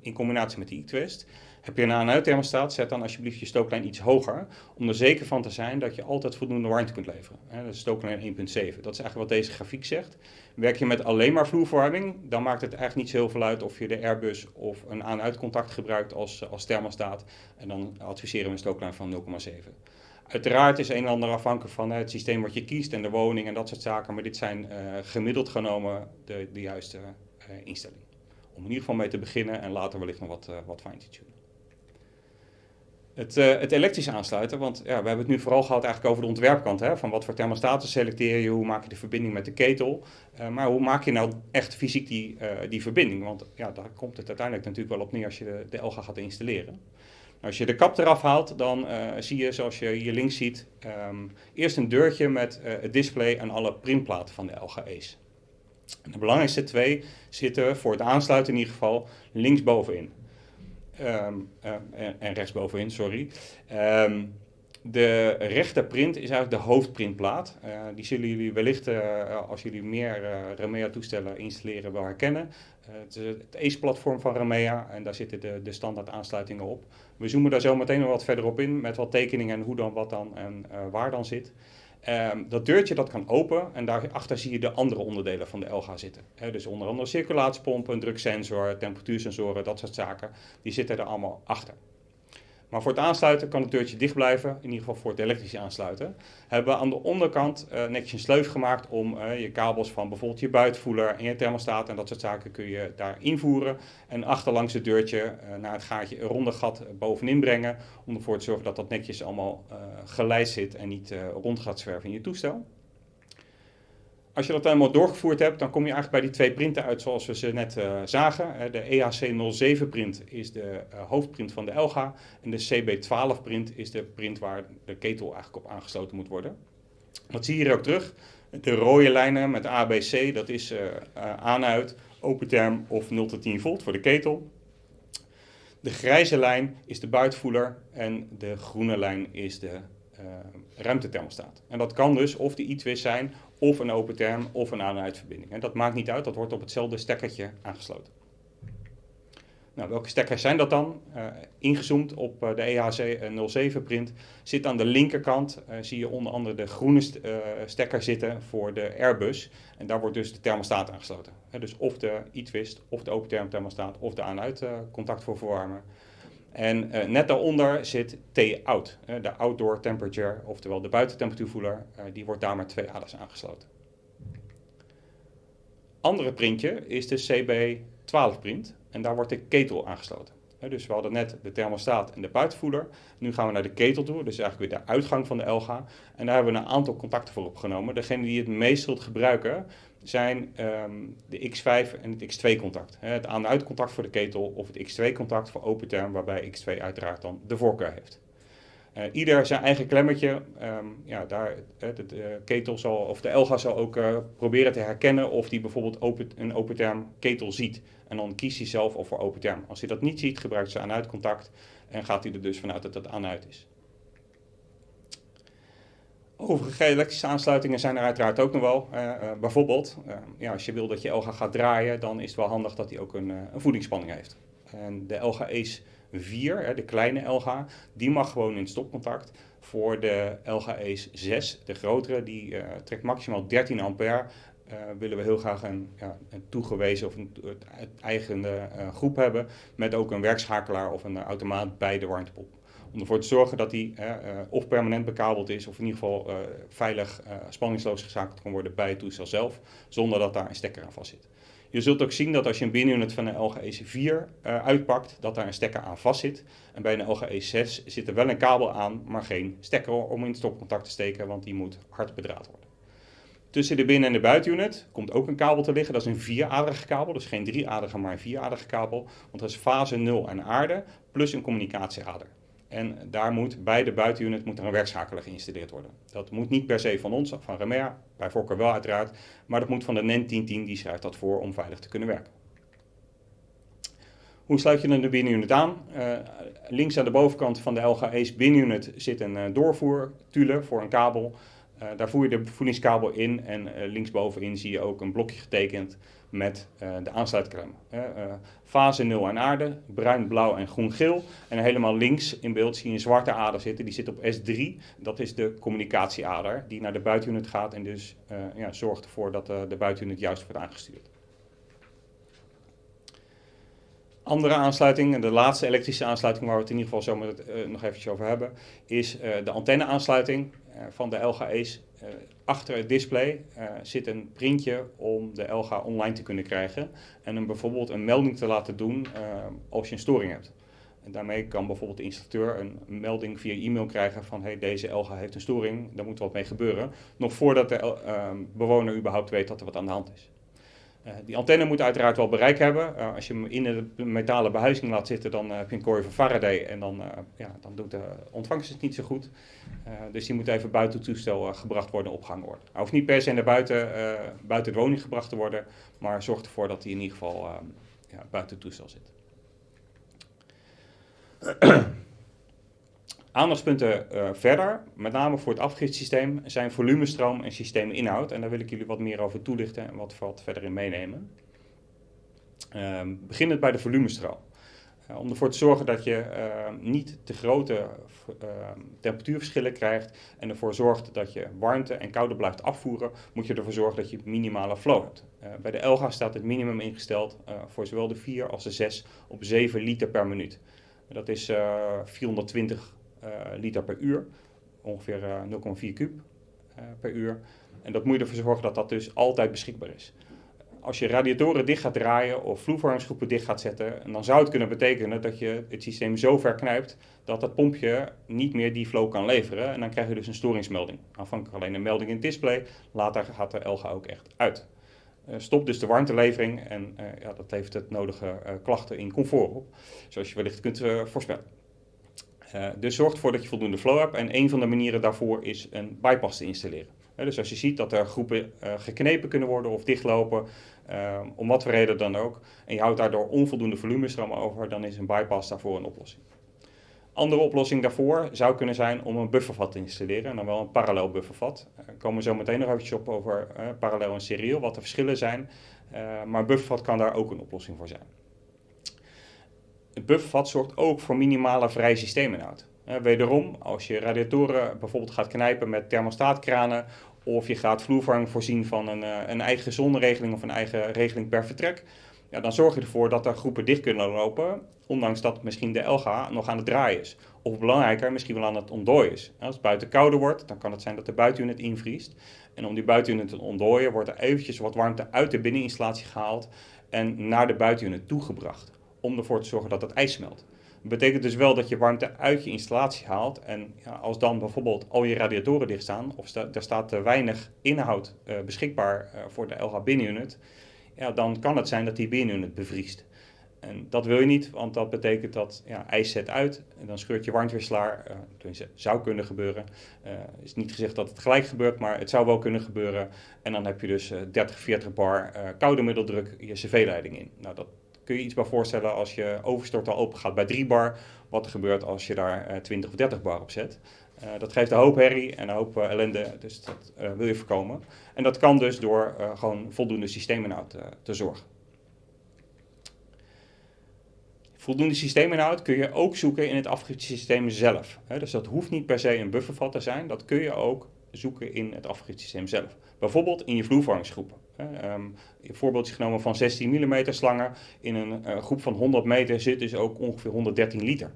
in combinatie met de e-twist. Heb je een aan-uit thermostaat, zet dan alsjeblieft je stooklijn iets hoger. Om er zeker van te zijn dat je altijd voldoende warmte kunt leveren. Dat is stooklijn 1.7. Dat is eigenlijk wat deze grafiek zegt. Werk je met alleen maar vloerverwarming, dan maakt het eigenlijk niet zo heel veel uit of je de Airbus of een aan-uit contact gebruikt als, als thermostaat. En dan adviseren we een stooklijn van 0,7. Uiteraard is een en ander afhankelijk van het systeem wat je kiest en de woning en dat soort zaken. Maar dit zijn uh, gemiddeld genomen de, de juiste uh, instellingen. Om in ieder geval mee te beginnen en later wellicht nog wat, wat fine te tunen. Het, uh, het elektrisch aansluiten, want ja, we hebben het nu vooral gehad eigenlijk over de ontwerpkant. Hè, van wat voor thermostaten selecteer je, hoe maak je de verbinding met de ketel. Uh, maar hoe maak je nou echt fysiek die, uh, die verbinding? Want ja, daar komt het uiteindelijk natuurlijk wel op neer als je de, de LGA gaat installeren. Nou, als je de kap eraf haalt, dan zie je, zoals je hier links ziet, um, eerst een deurtje met het display en alle printplaten van de LGA's. En de belangrijkste twee zitten voor het aansluiten in ieder geval linksbovenin. Um, uh, en, en rechtsbovenin, sorry. Um, de rechterprint is eigenlijk de hoofdprintplaat. Uh, die zullen jullie wellicht, uh, als jullie meer uh, Ramea-toestellen installeren, wel herkennen. het is het ACE-platform van Ramea en daar zitten de, de standaard aansluitingen op. We zoomen daar zo meteen nog wat verder op in met wat tekeningen en hoe dan, wat dan en waar dan zit. Um, dat deurtje dat kan open en daarachter zie je de andere onderdelen van de LGA zitten. Dus onder andere circulatiepompen, druksensor, temperatuursensoren, dat soort zaken. Die zitten er allemaal achter. Maar voor het aansluiten kan het deurtje dicht blijven, in ieder geval voor het elektrisch aansluiten. Hebben we aan de onderkant uh, netjes een sleuf gemaakt om uh, je kabels van bijvoorbeeld je buitenvoeler en je thermostaat en dat soort zaken kun je daar invoeren. En achterlangs het deurtje uh, naar het gaatje een ronde gat bovenin brengen om ervoor te zorgen dat dat netjes allemaal geleid zit en niet rond gaat zwerven in je toestel. Als je dat helemaal doorgevoerd hebt, dan kom je eigenlijk bij die twee printen uit zoals we ze net uh, zagen. De EAC07 print is de uh, hoofdprint van de Elga en de CB12 print is de print waar de ketel eigenlijk op aangesloten moet worden. Dat zie je hier ook terug. De rode lijnen met ABC, dat is uh, aan-uit, open term of 0 tot 10 volt voor de ketel. De grijze lijn is de buitenvoeler en de groene lijn is de uh, ruimtethermostaat. En dat kan dus of de e-twist zijn, of een open term, of een aan-uitverbinding. En dat maakt niet uit, dat wordt op hetzelfde stekkertje aangesloten. Nou, welke stekkers zijn dat dan? Uh, ingezoomd op uh, de EHC 07 print zit aan de linkerkant, uh, zie je onder andere de groene st stekker zitten voor de Airbus. En daar wordt dus de thermostaat aangesloten. Dus of de e-twist, of de open term thermostaat, of de aan-uit contact voor verwarmen. En net daaronder zit T-out, de outdoor temperature, oftewel de buitentemperatuurvoeler. die wordt daar met twee aders aangesloten. Andere printje is de CB12 print. En daar wordt de ketel aangesloten. dus we hadden net de thermostaat en de buitenvoeder. Nu gaan we naar de ketel toe, dus eigenlijk weer de uitgang van de LGA. En daar hebben we een aantal contacten voor opgenomen. Degene die het meest zult gebruiken zijn um, de X5 en het X2-contact. Het aan-uit-contact voor de ketel of het X2-contact voor open term, waarbij X2 uiteraard dan de voorkeur heeft. Uh, ieder zijn eigen klemmetje. Um, ja, daar, de, de, ketel zal, of de Elga zal ook uh, proberen te herkennen of die bijvoorbeeld open, een open term ketel ziet. En dan kiest hij zelf of voor open term. Als hij dat niet ziet, gebruikt hij aan-uit contact en gaat hij er dus vanuit dat het aan-uit is. Overige elektrische aansluitingen zijn er uiteraard ook nog wel. Uh, bijvoorbeeld, ja, als je wil dat je Elga gaat draaien, dan is het wel handig dat hij ook een, een voedingsspanning heeft. En de Elga Ace 4, de kleine LG, die mag gewoon in stopcontact. Voor de LG Ace 6, de grotere, die trekt maximaal 13 ampère. Willen we heel graag een, ja, een toegewezen of een eigen uh, groep hebben. Met ook een werkschakelaar of een automaat bij de warmtepomp. Om ervoor te zorgen dat die of permanent bekabeld is, of in ieder geval veilig spanningsloos geschakeld kan worden bij het toestel zelf. Zonder dat daar een stekker aan vast zit. Je zult ook zien dat als je een binunit van een LG EC4 uh, uitpakt, dat daar een stekker aan vast zit. En bij een LG E6 zit er wel een kabel aan, maar geen stekker om in het stopcontact te steken, want die moet hard bedraad worden. Tussen de binnen- en de buitenunit komt ook een kabel te liggen. Dat is een vieraderige kabel, dus geen drieaderige, maar een vieraderige kabel. Want dat is fase 0 en aarde, plus een communicatieader. En daar moet bij de buitenunit moet er een werkschakelaar geïnstalleerd worden. Dat moet niet per se van ons, van Remea, bij voorkeur wel uiteraard, maar dat moet van de NEN 1010, die schrijft dat voor om veilig te kunnen werken. Hoe sluit je dan de binnenunit aan? Uh, links aan de bovenkant van de LG Ace binnenunit zit een uh, doorvoertule voor een kabel. Uh, daar voer je de voedingskabel in en linksbovenin zie je ook een blokje getekend met uh, de aansluitklem. Uh, fase 0 en aarde, bruin, blauw en groen-geel. En helemaal links in beeld zie je een zwarte ader zitten, die zit op S3. Dat is de communicatieader die naar de buitenunit gaat en dus uh, ja, zorgt ervoor dat de buitenunit juist wordt aangestuurd. Andere aansluiting, en de laatste elektrische aansluiting waar we het in ieder geval zo nog eventjes over hebben, is de antenne-aansluiting van de LG Ace achter het display uh, zit een printje om de LGA online te kunnen krijgen en hem bijvoorbeeld een melding te laten doen uh, als je een storing hebt. En daarmee kan bijvoorbeeld de installateur een melding via e-mail krijgen van hey, deze LGA heeft een storing, daar moet wat mee gebeuren. Nog voordat de bewoner überhaupt weet dat er wat aan de hand is. Uh, die antenne moet uiteraard wel bereik hebben. Uh, als je hem in de metalen behuizing laat zitten, dan uh, heb je een kooi van Faraday en dan, ja, dan doet de ontvangst het niet zo goed. dus die moet even buiten toestel gebracht worden, opgehangen worden. Hij hoeft niet per se naar buiten, buiten de woning gebracht te worden, maar zorg ervoor dat hij in ieder geval ja, buiten toestel zit. Aandachtspunten uh, verder, met name voor het afgifsysteem, zijn volumestroom en systeeminhoud. En daar wil ik jullie wat meer over toelichten en wat, wat verder in meenemen. Uh, beginnend bij de volumestroom. Uh, om ervoor te zorgen dat je ehm, niet te grote ehm, temperatuurverschillen krijgt en ervoor zorgt dat je warmte en koude blijft afvoeren, moet je ervoor zorgen dat je minimale flow hebt. Eh, bij de Elga staat het minimum ingesteld eh, voor zowel de 4 als de 6 op 7 liter per minuut. Dat is 420 uh, liter per uur, ongeveer 0,4 kub per uur. En dat moet je ervoor zorgen dat dat dus altijd beschikbaar is. Als je radiatoren dicht gaat draaien of vloervormingsgroepen dicht gaat zetten, dan zou het kunnen betekenen dat je het systeem zo ver knijpt dat het pompje niet meer die flow kan leveren. En dan krijg je dus een storingsmelding. Aanvankelijk alleen een melding in het display, later gaat de LGA ook echt uit. Uh, stop dus de warmtelevering en ja, dat levert het nodige klachten in comfort op, zoals je wellicht kunt voorspellen. Uh, dus zorg ervoor dat je voldoende flow hebt. En een van de manieren daarvoor is een bypass te installeren. Uh, dus als je ziet dat er groepen uh, geknepen kunnen worden of dichtlopen, om wat voor reden dan ook, en je houdt daardoor onvoldoende volumestroom over, dan is een bypass daarvoor een oplossing. Andere oplossing daarvoor zou kunnen zijn om een buffervat te installeren, en dan wel een parallel buffervat. Daar komen we zo meteen nog eventjes op over parallel en serieel, wat de verschillen zijn. maar een buffervat kan daar ook een oplossing voor zijn. Het buffervat zorgt ook voor minimale vrije systeeminhoud. Uh, wederom, als je radiatoren bijvoorbeeld gaat knijpen met thermostaatkranen of je gaat vloerverwarming voorzien van een, uh, een eigen zonneregeling of een eigen regeling per vertrek, ja, dan zorg je ervoor dat er groepen dicht kunnen lopen, ondanks dat misschien de LGA nog aan het draaien is. Of belangrijker, misschien wel aan het ontdooien is. Als het buiten kouder wordt, dan kan het zijn dat de buitenunit invriest. En om die buitenunit te ontdooien, wordt er eventjes wat warmte uit de binneninstallatie gehaald en naar de buitenunit toegebracht. Om ervoor te zorgen dat het ijs smelt. Dat betekent dus wel dat je warmte uit je installatie haalt. En ja, als dan bijvoorbeeld al je radiatoren dicht staan, of sta, er staat te weinig inhoud uh, beschikbaar uh, voor de LH binnenunit, ja, dan kan het zijn dat die binnenuit bevriest. En dat wil je niet, want dat betekent dat ja, ijs zet uit en dan scheurt je warmtewisselaar. Uh, tenminste, zou kunnen gebeuren. Het is niet gezegd dat het gelijk gebeurt, maar het zou wel kunnen gebeuren. En dan heb je dus uh, 30, 40 bar koude middeldruk je cv-leiding in. Nou, dat kun je iets bij voorstellen als je overstort al open gaat bij 3 bar. Wat er gebeurt als je daar 20 of 30 bar op zet. Uh, dat geeft een hoop herrie en een hoop uh, ellende, dus dat wil je voorkomen. En dat kan dus door gewoon voldoende systeeminhoud te zorgen. Voldoende systeeminhoud kun je ook zoeken in het afgiftesysteem zelf. Dus dat hoeft niet per se een buffervat te zijn, dat kun je ook zoeken in het afgiftesysteem zelf. Bijvoorbeeld in je vloervormingsgroepen. Um, een voorbeeldje genomen van 16 mm slangen. In een groep van 100 meter zit dus ook ongeveer 113 liter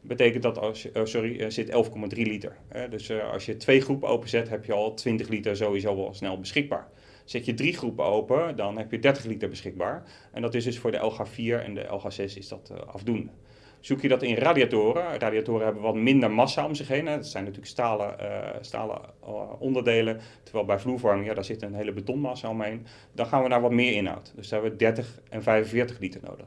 betekent dat als je, oh sorry, er zit 11,3 liter. Dus uh, als je twee groepen openzet, heb je al 20 liter sowieso wel snel beschikbaar. Zet je drie groepen open, dan heb je 30 liter beschikbaar. En dat is dus voor de LG4 en de LG6 is dat uh, afdoende. Zoek je dat in radiatoren. Radiatoren hebben wat minder massa om zich heen. Hè. Dat zijn natuurlijk stalen, uh, stalen uh, onderdelen. Terwijl bij vloervorming, ja, daar zit een hele betonmassa omheen. Dan gaan we naar wat meer inhoud. Dus daar hebben we 30 en 45 liter nodig.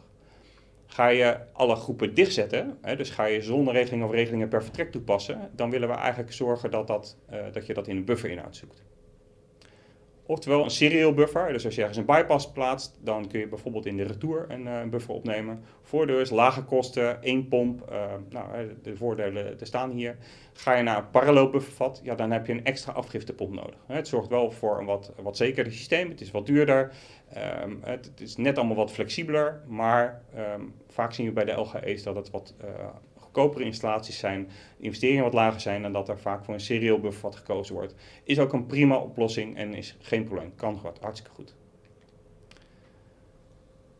Ga je alle groepen dichtzetten, hè, dus ga je zonneregelingen of regelingen per vertrek toepassen, dan willen we eigenlijk zorgen dat, dat, uh, dat je dat in een bufferinhoud zoekt. Oftewel een serial buffer, dus als je ergens een bypass plaatst, dan kun je bijvoorbeeld in de retour een, een buffer opnemen. Voordeel is lage kosten, één pomp, uh, nou, de voordelen er staan hier. Ga je naar een parallel buffervat, ja, dan heb je een extra afgiftepomp nodig. Het zorgt wel voor een wat, wat zekerder systeem, het is wat duurder, um, het, is net allemaal wat flexibeler, maar um, vaak zien we bij de LGE's dat het wat goedkopere installaties zijn, investeringen wat lager zijn en dat er vaak voor een serieel buffervat gekozen wordt. Is ook een prima oplossing en is geen probleem, kan gewoon hartstikke goed.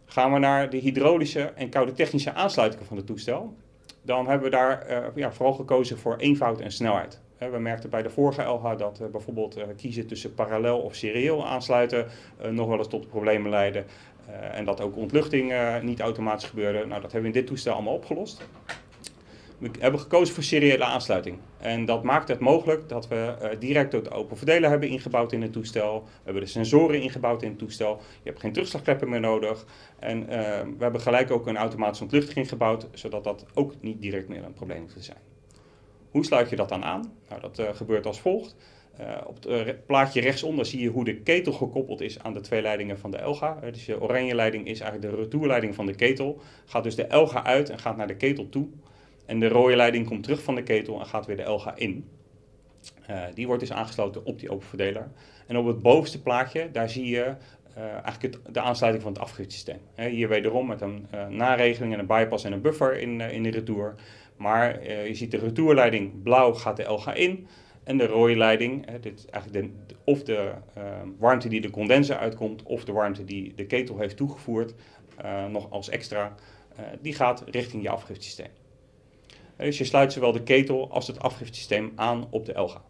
Gaan we naar de hydraulische en koude technische aansluitingen van het toestel, dan hebben we daar uh, ja, vooral gekozen voor eenvoud en snelheid. We merkten bij de vorige LH dat uh, bijvoorbeeld uh, kiezen tussen parallel of serieel aansluiten nog wel eens tot problemen leidde. en dat ook ontluchting niet automatisch gebeurde. Nou, dat hebben we in dit toestel allemaal opgelost. We hebben gekozen voor seriële aansluiting. En dat maakt het mogelijk dat we direct ook de open verdeler hebben ingebouwd in het toestel. We hebben de sensoren ingebouwd in het toestel. Je hebt geen terugslagkleppen meer nodig. En we hebben gelijk ook een automatische ontluchting ingebouwd, zodat dat ook niet direct meer een probleem hoeft te zijn. Hoe sluit je dat dan aan? Nou, dat uh, gebeurt als volgt. Uh, op het uh, plaatje rechtsonder zie je hoe de ketel gekoppeld is aan de twee leidingen van de Elga. dus de oranje leiding is eigenlijk de retourleiding van de ketel. Gaat dus de Elga uit en gaat naar de ketel toe. En de rode leiding komt terug van de ketel en gaat weer de Elga in. die wordt dus aangesloten op die open verdeler. En op het bovenste plaatje, daar zie je eigenlijk het, de aansluiting van het afgiftesysteem. hier wederom met een naregeling en een bypass en een buffer in, in de retour. Maar je ziet de retourleiding blauw gaat de LG in. En de rode leiding, dit is eigenlijk de, of de warmte die de condenser uitkomt, of de warmte die de ketel heeft toegevoerd, nog als extra, die gaat richting je afgiftesysteem. Dus je sluit zowel de ketel als het afgiftesysteem aan op de LG.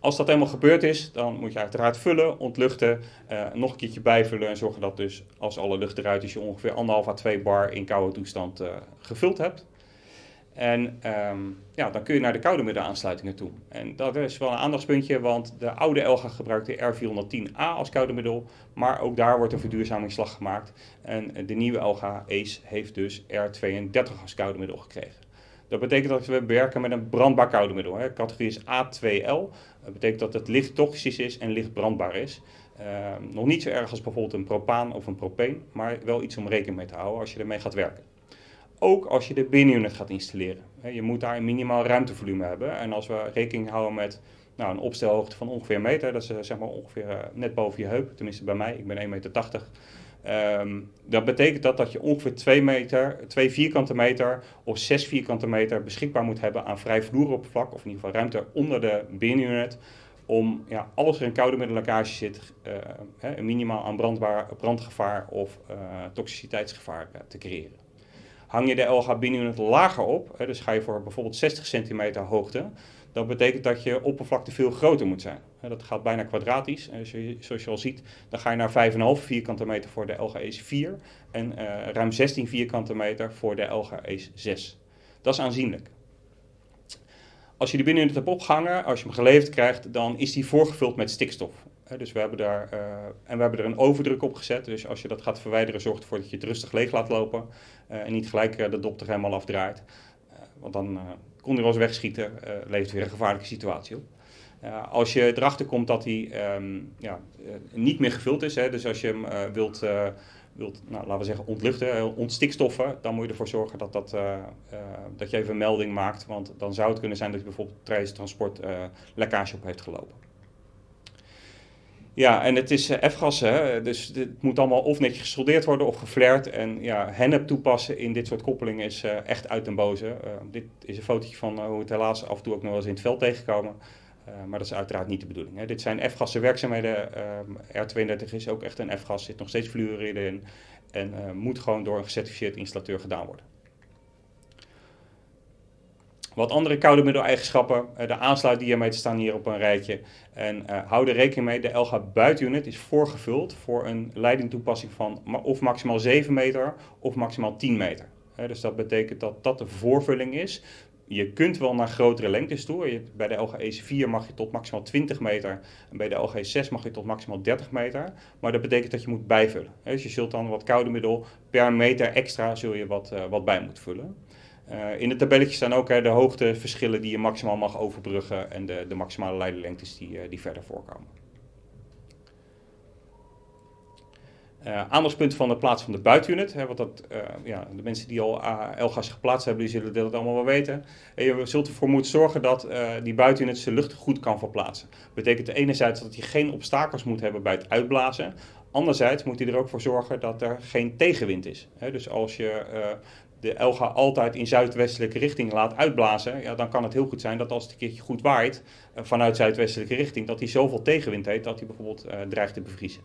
Als dat helemaal gebeurd is, dan moet je uiteraard vullen, ontluchten, uh, nog een keertje bijvullen en zorgen dat dus als alle lucht eruit is, je ongeveer 1,5 à 2 bar in koude toestand uh, gevuld hebt. En um, ja, dan kun je naar de koude middenaansluitingen toe. En dat is wel een aandachtspuntje, want de oude Elga gebruikte R410A als koude middel, maar ook daar wordt een verduurzamingsslag gemaakt. En de nieuwe Elga ACE heeft dus R32 als koude middel gekregen. Dat betekent dat we werken met een brandbaar koude middel. Hè. Categorie is A2L. Dat betekent dat het licht toxisch is en licht brandbaar is. Uh, nog niet zo erg als bijvoorbeeld een propaan of een propeen, maar wel iets om rekening mee te houden als je ermee gaat werken. Ook als je de binnenunit gaat installeren. Je moet daar een minimaal ruimtevolume hebben. En als we rekening houden met nou, een opstelhoogte van ongeveer een meter. Dat is zeg maar ongeveer net boven je heup, tenminste bij mij. Ik ben 1,80 meter. Um, dat betekent dat, dat je ongeveer 2, meter, 2 vierkante meter of 6 vierkante meter beschikbaar moet hebben aan vrij vloeroppervlak, of in ieder geval ruimte onder de binunit, om ja, alles er in koude middellekkage zit, uh, een minimaal aan brandbaar, brandgevaar of uh, toxiciteitsgevaar te creëren. Hang je de LH binunit lager op, dus ga je voor bijvoorbeeld 60 centimeter hoogte, dat betekent dat je oppervlakte veel groter moet zijn. Dat gaat bijna kwadratisch. Zoals je al ziet, dan ga je naar 5,5 vierkante meter voor de LGE's 4 en uh, ruim 16 vierkante meter voor de LGE's 6. Dat is aanzienlijk. Als je die binnenuit hebt opgehangen, als je hem geleverd krijgt, dan is die voorgevuld met stikstof. Dus we hebben daar, uh, en we hebben er een overdruk op gezet. Dus als je dat gaat verwijderen, zorgt ervoor dat je het rustig leeg laat lopen. Uh, en niet gelijk de dop er helemaal afdraait. want dan kon hij wel eens wegschieten, levert weer een gevaarlijke situatie op. Als je erachter komt dat hij um, ja, niet meer gevuld is, hè, dus als je hem wilt, wilt nou, laten we zeggen, ontluchten, ontstikstoffen, dan moet je ervoor zorgen dat, dat, dat je even een melding maakt. Want dan zou het kunnen zijn dat je bijvoorbeeld tijdens transport lekkage op heeft gelopen. Ja, en het is F-gas, dus het moet allemaal of netjes gesoldeerd worden of geflared. En ja, hennep toepassen in dit soort koppelingen is uh, echt uit den boze. Uh, dit is een fotootje van hoe het helaas af en toe ook nog wel eens in het veld tegenkomen. maar dat is uiteraard niet de bedoeling. Hè. Dit zijn F-gassen werkzaamheden. R32 is ook echt een F-gas, zit nog steeds fluoride in. En moet gewoon door een gecertificeerd installateur gedaan worden. Wat andere koude middeleigenschappen, uh, de aansluitdiameter staan hier op een rijtje. En uh, hou er rekening mee, de LG buitenunit is voorgevuld voor een leidingtoepassing van of maximaal 7 meter of maximaal 10 meter. Dus dat betekent dat dat de voorvulling is. Je kunt wel naar grotere lengtes toe. Je, bij de LG EC4 mag je tot maximaal 20 meter. En bij de LG 6 mag je tot maximaal 30 meter. Maar dat betekent dat je moet bijvullen. Dus je zult dan wat koude middel per meter extra zul je wat, wat bij moeten vullen. Uh, in het tabelletje staan ook hè, de hoogteverschillen die je maximaal mag overbruggen en de, de maximale leidelengtes die, uh, die verder voorkomen. Uh, aandachtspunten van de plaats van de buitenunit. Hè, want dat, ja, de mensen die al LGA's geplaatst hebben, die zullen dat allemaal wel weten. En je zult ervoor moeten zorgen dat die buitenunit zijn lucht goed kan verplaatsen. Dat betekent enerzijds dat je geen obstakels moet hebben bij het uitblazen. Anderzijds moet hij er ook voor zorgen dat er geen tegenwind is. Dus als je de Elga altijd in zuidwestelijke richting laat uitblazen, ja, dan kan het heel goed zijn dat als het een keertje goed waait uh, vanuit zuidwestelijke richting, dat hij zoveel tegenwind heeft dat hij bijvoorbeeld uh, dreigt te bevriezen.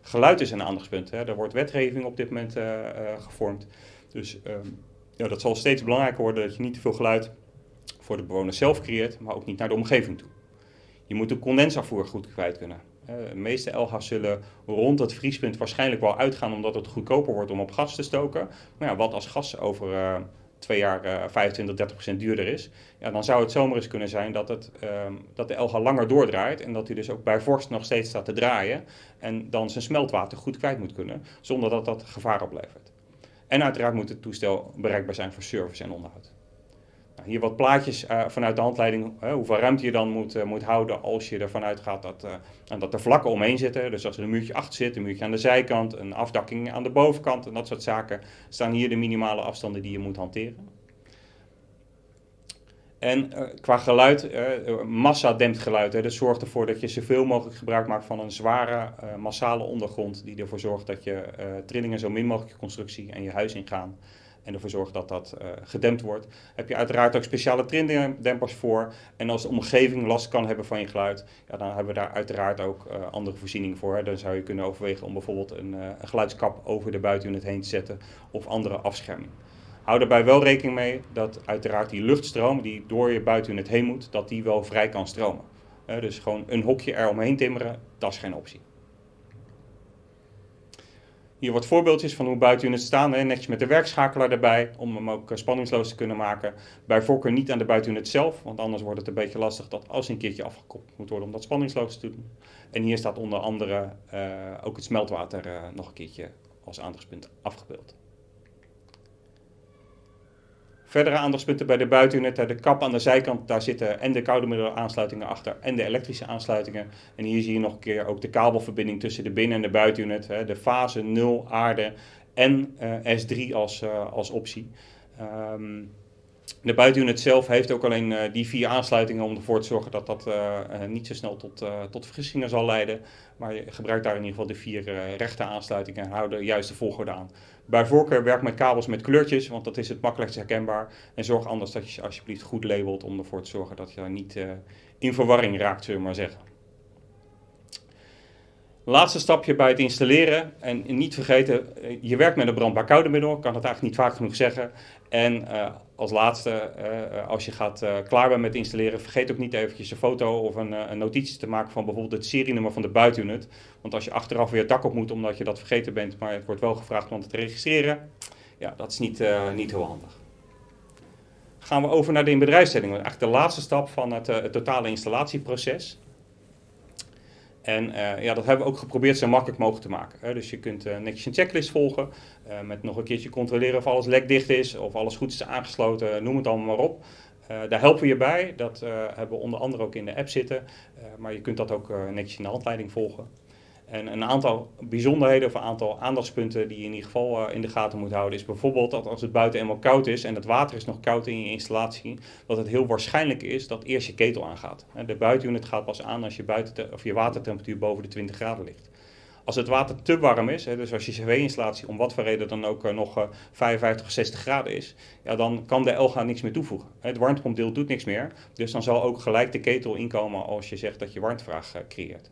Geluid is een aandachtspunt. Hè. Er wordt wetgeving op dit moment uh, gevormd. Dus um, ja, dat zal steeds belangrijker worden dat je niet te veel geluid voor de bewoner zelf creëert, maar ook niet naar de omgeving toe. Je moet de condensafvoer goed kwijt kunnen. De meeste LG's zullen rond het vriespunt waarschijnlijk wel uitgaan omdat het goedkoper wordt om op gas te stoken. Maar ja, wat als gas over uh, twee jaar uh, 25, 30 procent duurder is, ja, dan zou het zomaar eens kunnen zijn dat, het, uh, dat de LG langer doordraait en dat hij dus ook bij vorst nog steeds staat te draaien en dan zijn smeltwater goed kwijt moet kunnen, zonder dat dat gevaar oplevert. En uiteraard moet het toestel bereikbaar zijn voor service en onderhoud hier wat plaatjes uh, vanuit de handleiding, hoeveel ruimte je dan moet, uh, moet houden als je ervan uitgaat dat, dat er vlakken omheen zitten. Dus als er een muurtje achter zit, een muurtje aan de zijkant, een afdakking aan de bovenkant en dat soort zaken, staan hier de minimale afstanden die je moet hanteren. En qua geluid, massa dempt geluid. Hè, dat zorgt ervoor dat je zoveel mogelijk gebruik maakt van een zware, massale ondergrond die ervoor zorgt dat je trillingen zo min mogelijk je constructie en je huis ingaan en ervoor zorgt dat dat uh, gedempt wordt. Heb je uiteraard ook speciale trindempers voor. En als de omgeving last kan hebben van je geluid, ja, dan hebben we daar uiteraard ook uh, andere voorzieningen voor. Dan zou je kunnen overwegen om bijvoorbeeld een, uh, een geluidskap over de buitenunit heen te zetten of andere afscherming. Hou daarbij wel rekening mee dat uiteraard die luchtstroom die door je buitenunit heen moet, dat die wel vrij kan stromen. dus gewoon een hokje eromheen timmeren, dat is geen optie. Hier wat voorbeeldjes van hoe buitenunits staan, hè, netjes met de werkschakelaar erbij, om hem ook eh, spanningsloos te kunnen maken. Bij voorkeur niet aan de buitenunit zelf, want anders wordt het een beetje lastig dat als een keertje afgekoppeld moet worden om dat spanningsloos te doen. En hier staat onder andere uh, ook het smeltwater uh, nog een keertje als aandachtspunt afgebeeld. Verdere aandachtspunten bij de buitenunit, de kap aan de zijkant, daar zitten en de koude middelaansluitingen achter en de elektrische aansluitingen. En hier zie je nog een keer ook de kabelverbinding tussen de binnen- en de buitenunit, de fase 0 aarde en uh, S3 als, uh, als optie. Um, De buitenunit zelf heeft ook alleen die vier aansluitingen om ervoor te zorgen dat dat niet zo snel tot, tot vergissingen zal leiden. Maar je gebruikt daar in ieder geval de vier rechte aansluitingen en hou de juiste volgorde aan. Bij voorkeur werk met kabels met kleurtjes, want dat is het makkelijkst herkenbaar. En zorg anders dat je alsjeblieft goed labelt om ervoor te zorgen dat je niet in verwarring raakt, zullen we maar zeggen. Laatste stapje bij het installeren. En niet vergeten, eh, je werkt met een brandbaar koude middel. Ik kan het eigenlijk niet vaak genoeg zeggen. En uh, als laatste, uh, als je gaat klaar bent met installeren, vergeet ook niet eventjes een foto of een, een, notitie te maken van bijvoorbeeld het serienummer van de buitenunit. Want als je achteraf weer het dak op moet omdat je dat vergeten bent, maar het wordt wel gevraagd om het te registreren, ja, dat is niet, niet heel handig. Gaan we over naar de inbedrijfstelling. Eigenlijk de laatste stap van het totale installatieproces. En uh, ja, dat hebben we ook geprobeerd zo makkelijk mogelijk te maken. Dus je kunt uh, netjes een checklist volgen, uh, met nog een keertje controleren of alles lekdicht is, of alles goed is aangesloten, noem het allemaal maar op. daar helpen we je bij, dat hebben we onder andere ook in de app zitten, maar je kunt dat ook netjes in de handleiding volgen. En een aantal bijzonderheden of een aantal aandachtspunten die je in ieder geval uh, in de gaten moet houden, is bijvoorbeeld dat als het buiten eenmaal koud is en het water is nog koud in je installatie, dat het heel waarschijnlijk is dat eerst je ketel aangaat. De buitenunit gaat pas aan als je, buiten of je watertemperatuur boven de 20 graden ligt. Als het water te warm is, dus als je cv-installatie om wat voor reden dan ook uh, nog 55 of 60 graden is, ja, dan kan de LGA niks meer toevoegen. Het warmtepompdeel doet niks meer, dus dan zal ook gelijk de ketel inkomen als je zegt dat je warmtevraag uh, creëert.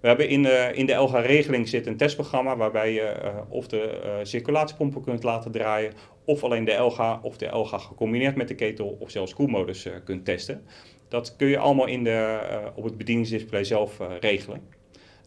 We hebben in de, in de LG-regeling zit een testprogramma waarbij je uh, of de uh, circulatiepompen kunt laten draaien, of alleen de LG of de LG gecombineerd met de ketel of zelfs koelmodus uh, kunt testen. Dat kun je allemaal in de, op het bedieningsdisplay zelf regelen.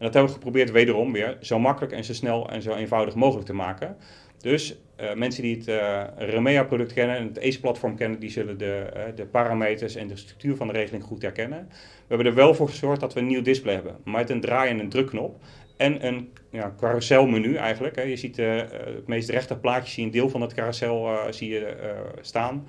En dat hebben we geprobeerd wederom weer zo makkelijk en zo snel en zo eenvoudig mogelijk te maken. Dus uh, mensen die het uh, Remea-product kennen en het ACE-platform kennen, die zullen de, uh, de, parameters en de structuur van de regeling goed herkennen. We hebben er wel voor gezorgd dat we een nieuw display hebben, met een draai- en een drukknop. En een ja, carouselmenu eigenlijk. Hè. Je ziet het meest rechte plaatje, zie een deel van het carousel zie je, staan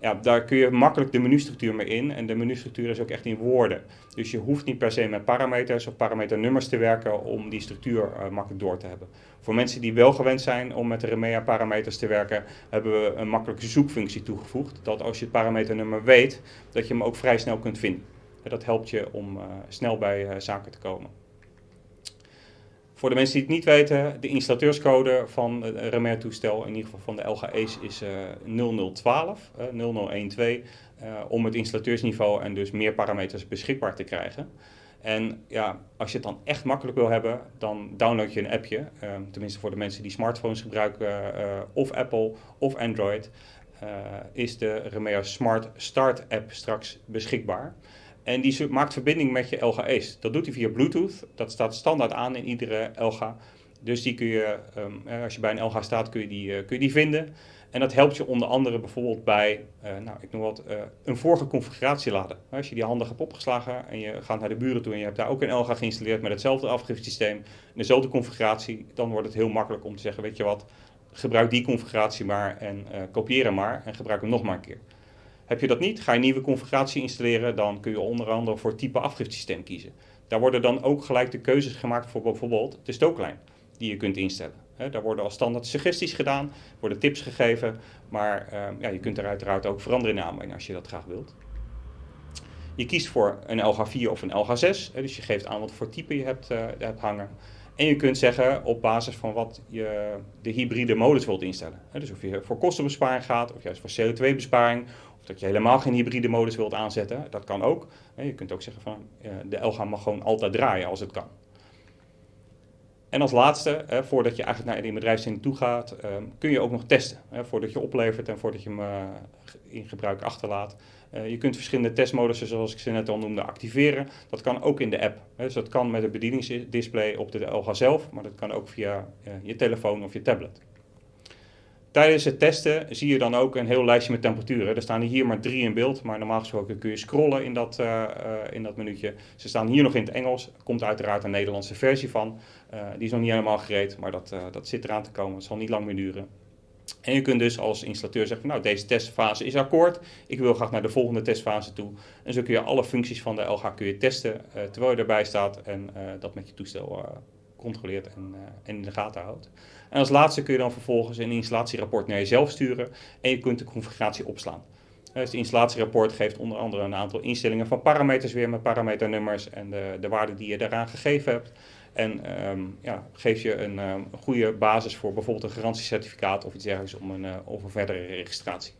ja, daar kun je makkelijk de menustructuur mee in. En de menustructuur is ook echt in woorden. Dus je hoeft niet per se met parameters of parameternummers te werken om die structuur uh, makkelijk door te hebben. Voor mensen die wel gewend zijn om met de Remea parameters te werken, hebben we een makkelijke zoekfunctie toegevoegd. Dat als je het parameternummer weet, dat je hem ook vrij snel kunt vinden. En dat helpt je om uh, snel bij uh, zaken te komen. Voor de mensen die het niet weten, de installateurscode van het Remer toestel, in ieder geval van de LGE's, is uh, 0012, uh, 0012, uh, om het installateursniveau en dus meer parameters beschikbaar te krijgen. En ja, als je het dan echt makkelijk wil hebben, dan download je een appje. Uh, tenminste voor de mensen die smartphones gebruiken, of Apple of Android, is de Remea Smart Start app straks beschikbaar. En die maakt verbinding met je LG Ace. Dat doet hij via Bluetooth. Dat staat standaard aan in iedere LG. Dus die kun je, um, als je bij een LG staat, kun je, die, uh, kun je die vinden. En dat helpt je onder andere bijvoorbeeld bij, uh, nou, ik noem wat, een vorige configuratie laden. Als je die handig hebt opgeslagen en je gaat naar de buren toe en je hebt daar ook een LG geïnstalleerd met hetzelfde afgifsysteem, dezelfde configuratie, dan wordt het heel makkelijk om te zeggen, weet je wat, gebruik die configuratie maar en kopieer hem maar en gebruik hem nog maar een keer. Heb je dat niet, ga je nieuwe configuratie installeren, dan kun je onder andere voor type afgifsysteem kiezen. Daar worden dan ook gelijk de keuzes gemaakt voor bijvoorbeeld de stooklijn die je kunt instellen. Daar worden als standaard suggesties gedaan, worden tips gegeven, maar uh, ja, je kunt er uiteraard ook veranderen in aanbrengen als je dat graag wilt. Je kiest voor een LH4 of een LH6, he, dus je geeft aan wat voor type je hebt, uh, hebt hangen. En je kunt zeggen op basis van wat je de hybride modus wilt instellen. dus of je voor kostenbesparing gaat, of juist voor CO2-besparing, dat je helemaal geen hybride modus wilt aanzetten, dat kan ook. Je kunt ook zeggen van de LG mag gewoon altijd draaien als het kan. En als laatste, voordat je eigenlijk naar die bedrijfszin toe gaat, ehm, kun je ook nog testen. Voordat je oplevert en voordat je hem eh, in gebruik achterlaat. Eh, je kunt verschillende testmodussen, zoals ik ze net al noemde, activeren. Dat kan ook in de app. Dus dat kan met het bedieningsdisplay op de LG zelf, maar dat kan ook via eh, je telefoon of je tablet. Tijdens het testen zie je dan ook een heel lijstje met temperaturen. Er staan hier maar drie in beeld, maar normaal gesproken kun je scrollen in dat, uh, in dat minuutje. Ze staan hier nog in het Engels. Komt uiteraard een Nederlandse versie van. Uh, die is nog niet helemaal gereed, maar dat, dat zit eraan te komen. Het zal niet lang meer duren. En je kunt dus als installateur zeggen, nou deze testfase is akkoord. Ik wil graag naar de volgende testfase toe. En zo kun je alle functies van de LG kun je testen terwijl je erbij staat en dat met je toestel controleert en, en in de gaten houdt. En als laatste kun je dan vervolgens een installatierapport naar jezelf sturen en je kunt de configuratie opslaan. Dus het installatierapport geeft onder andere een aantal instellingen van parameters weer met parameternummers en de, de waarden die je daaraan gegeven hebt. En um, ja, geef je een, um, goede basis voor bijvoorbeeld een garantiecertificaat of iets dergelijks om een, uh, of een verdere registratie.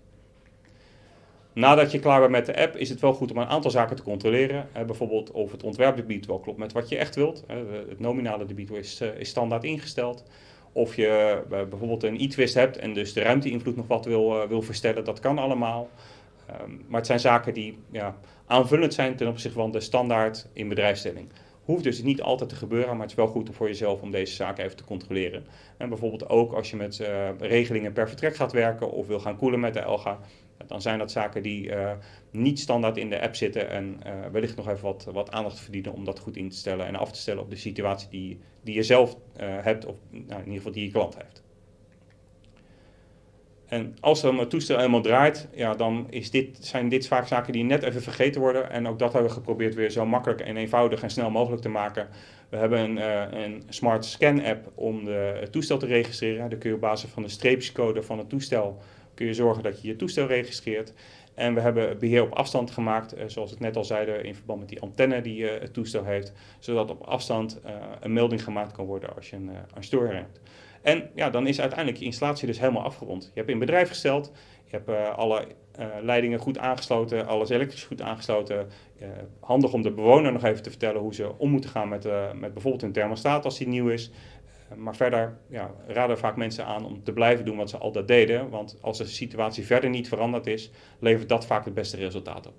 Nadat je klaar bent met de app is het wel goed om een aantal zaken te controleren. Uh, bijvoorbeeld of het ontwerpdebiet wel klopt met wat je echt wilt. Uh, het nominale debiet is, is standaard ingesteld. Of je bijvoorbeeld een e-twist hebt en dus de ruimteinvloed nog wat wil, wil verstellen, dat kan allemaal. Um, maar het zijn zaken die ja, aanvullend zijn ten opzichte van de standaard in bedrijfsstelling. Hoeft dus niet altijd te gebeuren, maar het is wel goed voor jezelf om deze zaken even te controleren. En bijvoorbeeld ook als je met regelingen per vertrek gaat werken of wil gaan koelen met de Elga, dan zijn dat zaken die uh, niet standaard in de app zitten en uh, wellicht nog even wat, wat aandacht verdienen om dat goed in te stellen en af te stellen op de situatie die, die je zelf hebt of nou, in ieder geval die je klant heeft. En als er een toestel helemaal draait, ja, dan is dit, zijn dit vaak zaken die net even vergeten worden. En ook dat hebben we geprobeerd weer zo makkelijk en eenvoudig en snel mogelijk te maken. We hebben een, een smart scan app om de, het toestel te registreren. Dan kun je op basis van de streepjescode van het toestel kun je zorgen dat je je toestel registreert. En we hebben beheer op afstand gemaakt, uh, zoals ik net al zeiden, in verband met die antenne die uh, het toestel heeft. Zodat op afstand een melding gemaakt kan worden als je een, een storing hebt. En ja, dan is uiteindelijk je installatie dus helemaal afgerond. Je hebt in bedrijf gesteld, je hebt alle leidingen goed aangesloten, alles elektrisch goed aangesloten. Handig om de bewoner nog even te vertellen hoe ze om moeten gaan met, met bijvoorbeeld hun thermostaat als die nieuw is. Maar verder ja, raden vaak mensen aan om te blijven doen wat ze altijd deden. Want als de situatie verder niet veranderd is, levert dat vaak het beste resultaat op.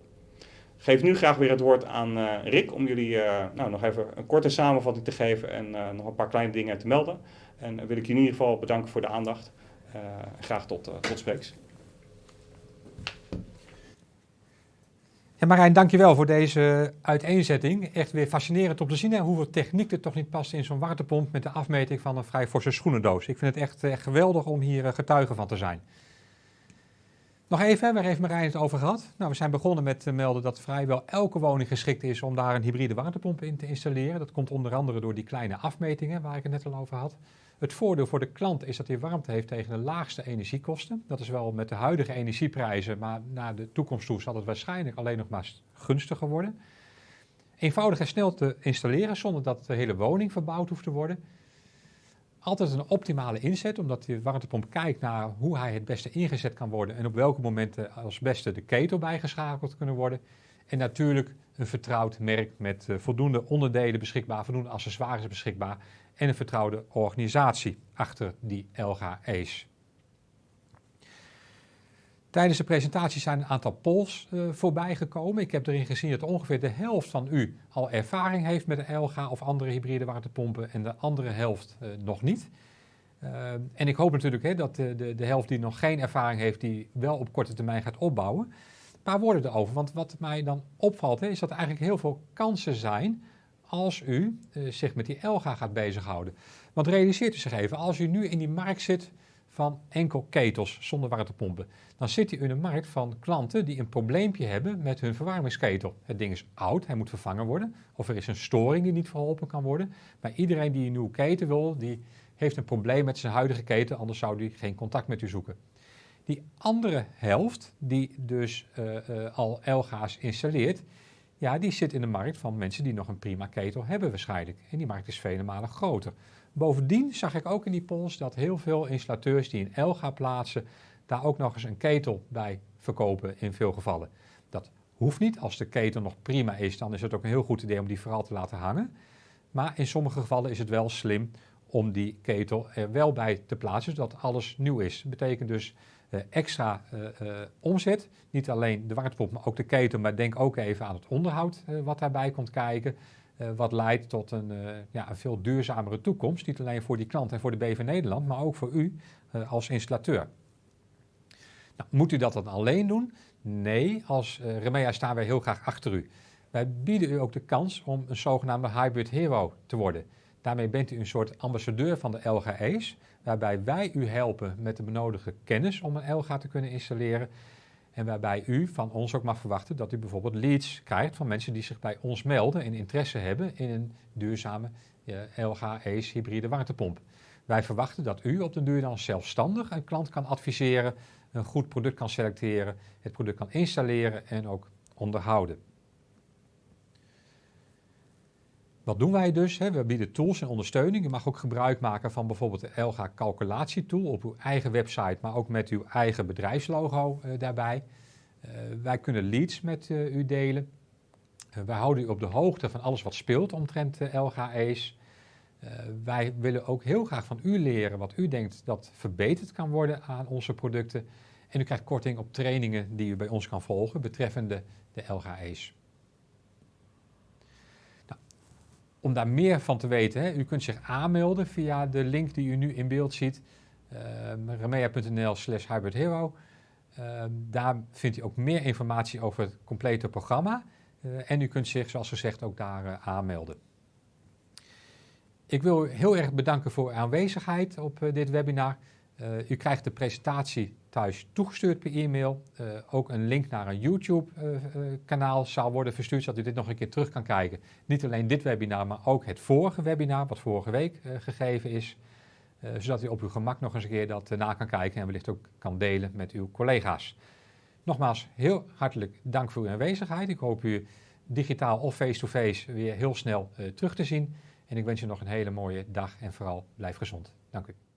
Geef nu graag weer het woord aan Rick om jullie nou, nog even een korte samenvatting te geven en nog een paar kleine dingen te melden. En wil ik je in ieder geval bedanken voor de aandacht. Graag tot, tot spreeks. Ja, Marijn, dankjewel voor deze uiteenzetting. Echt weer fascinerend om te zien hè, hoeveel techniek er toch niet past in zo'n waterpomp met de afmeting van een vrij forse schoenendoos. Ik vind het echt, echt geweldig om hier uh, getuige van te zijn. Nog even, waar heeft Marijn het over gehad? Nou, we zijn begonnen met te melden dat vrijwel elke woning geschikt is om daar een hybride waterpomp in te installeren. Dat komt onder andere door die kleine afmetingen waar ik het net al over had. Het voordeel voor de klant is dat hij warmte heeft tegen de laagste energiekosten. Dat is wel met de huidige energieprijzen, maar naar de toekomst toe zal het waarschijnlijk alleen nog maar gunstiger worden. Eenvoudig en snel te installeren zonder dat de hele woning verbouwd hoeft te worden. Altijd een optimale inzet, omdat de warmtepomp kijkt naar hoe hij het beste ingezet kan worden en op welke momenten als beste de ketel bijgeschakeld kunnen worden. En natuurlijk een vertrouwd merk met uh, voldoende onderdelen beschikbaar, voldoende accessoires beschikbaar en een vertrouwde organisatie achter die LG ACE. Tijdens de presentatie zijn een aantal polls uh, voorbij gekomen. Ik heb erin gezien dat ongeveer de helft van u al ervaring heeft met een LG of andere hybride waterpompen en de andere helft uh, nog niet. Uh, en ik hoop natuurlijk hè, dat de, de, de, helft die nog geen ervaring heeft, die wel op korte termijn gaat opbouwen. Een paar woorden erover, want wat mij dan opvalt hè, is dat er eigenlijk heel veel kansen zijn als u uh, zich met die Elga gaat bezighouden. Want realiseert u zich even, als u nu in die markt zit van enkel ketels zonder waterpompen, dan zit u in een markt van klanten die een probleempje hebben met hun verwarmingsketel. Het ding is oud, hij moet vervangen worden, of er is een storing die niet verholpen kan worden. Maar iedereen die een nieuwe keten wil, die heeft een probleem met zijn huidige keten, anders zou die geen contact met u zoeken. Die andere helft, die dus uh, uh, al Elga's installeert, ja, die zit in de markt van mensen die nog een prima ketel hebben waarschijnlijk. En die markt is vele malen groter. Bovendien zag ik ook in die polls dat heel veel installateurs die een Elga plaatsen, daar ook nog eens een ketel bij verkopen in veel gevallen. Dat hoeft niet. Als de ketel nog prima is, dan is het ook een heel goed idee om die vooral te laten hangen. Maar in sommige gevallen is het wel slim om die ketel er wel bij te plaatsen, zodat alles nieuw is. Dat betekent dus extra uh, uh, omzet. Niet alleen de warmtepomp, maar ook de ketel. Maar denk ook even aan het onderhoud wat daarbij komt kijken. wat leidt tot een, ja, een veel duurzamere toekomst. Niet alleen voor die klant en voor de BV Nederland, maar ook voor u als installateur. Nou, moet u dat dan alleen doen? Nee, als Remea staan wij heel graag achter u. Wij bieden u ook de kans om een zogenaamde hybrid hero te worden. Daarmee bent u een soort ambassadeur van de LGE's, waarbij wij u helpen met de benodigde kennis om een LGA te kunnen installeren. En waarbij u van ons ook mag verwachten dat u bijvoorbeeld leads krijgt van mensen die zich bij ons melden en interesse hebben in een duurzame LG ACE hybride warmtepomp. Wij verwachten dat u op de duur dan zelfstandig een klant kan adviseren, een goed product kan selecteren, het product kan installeren en ook onderhouden. Wat doen wij dus? We bieden tools en ondersteuning. Je mag ook gebruik maken van bijvoorbeeld de Elga calculatietool op uw eigen website, maar ook met uw eigen bedrijfslogo uh, daarbij. Uh, wij kunnen leads met uh, u delen. wij houden u op de hoogte van alles wat speelt omtrent Elga Ace. wij willen ook heel graag van u leren wat u denkt dat verbeterd kan worden aan onze producten. En u krijgt korting op trainingen die u bij ons kan volgen betreffende de Elga. Om daar meer van te weten, hè, u kunt zich aanmelden via de link die u nu in beeld ziet. Uh, remea.nl slash hybridhero. Uh, daar vindt u ook meer informatie over het complete programma. Uh, en u kunt zich, zoals gezegd, ook daar uh, aanmelden. Ik wil u heel erg bedanken voor uw aanwezigheid op uh, dit webinar. u krijgt de presentatie thuis toegestuurd per e-mail. Uh, ook een link naar een YouTube-kanaal uh, uh, zal worden verstuurd, zodat u dit nog een keer terug kan kijken. Niet alleen dit webinar, maar ook het vorige webinar, wat vorige week gegeven is. zodat u op uw gemak nog eens een keer dat na kan kijken en wellicht ook kan delen met uw collega's. Nogmaals, heel hartelijk dank voor uw aanwezigheid. Ik hoop u digitaal of face-to-face -face weer heel snel terug te zien. En ik wens u nog een hele mooie dag en vooral blijf gezond. Dank u.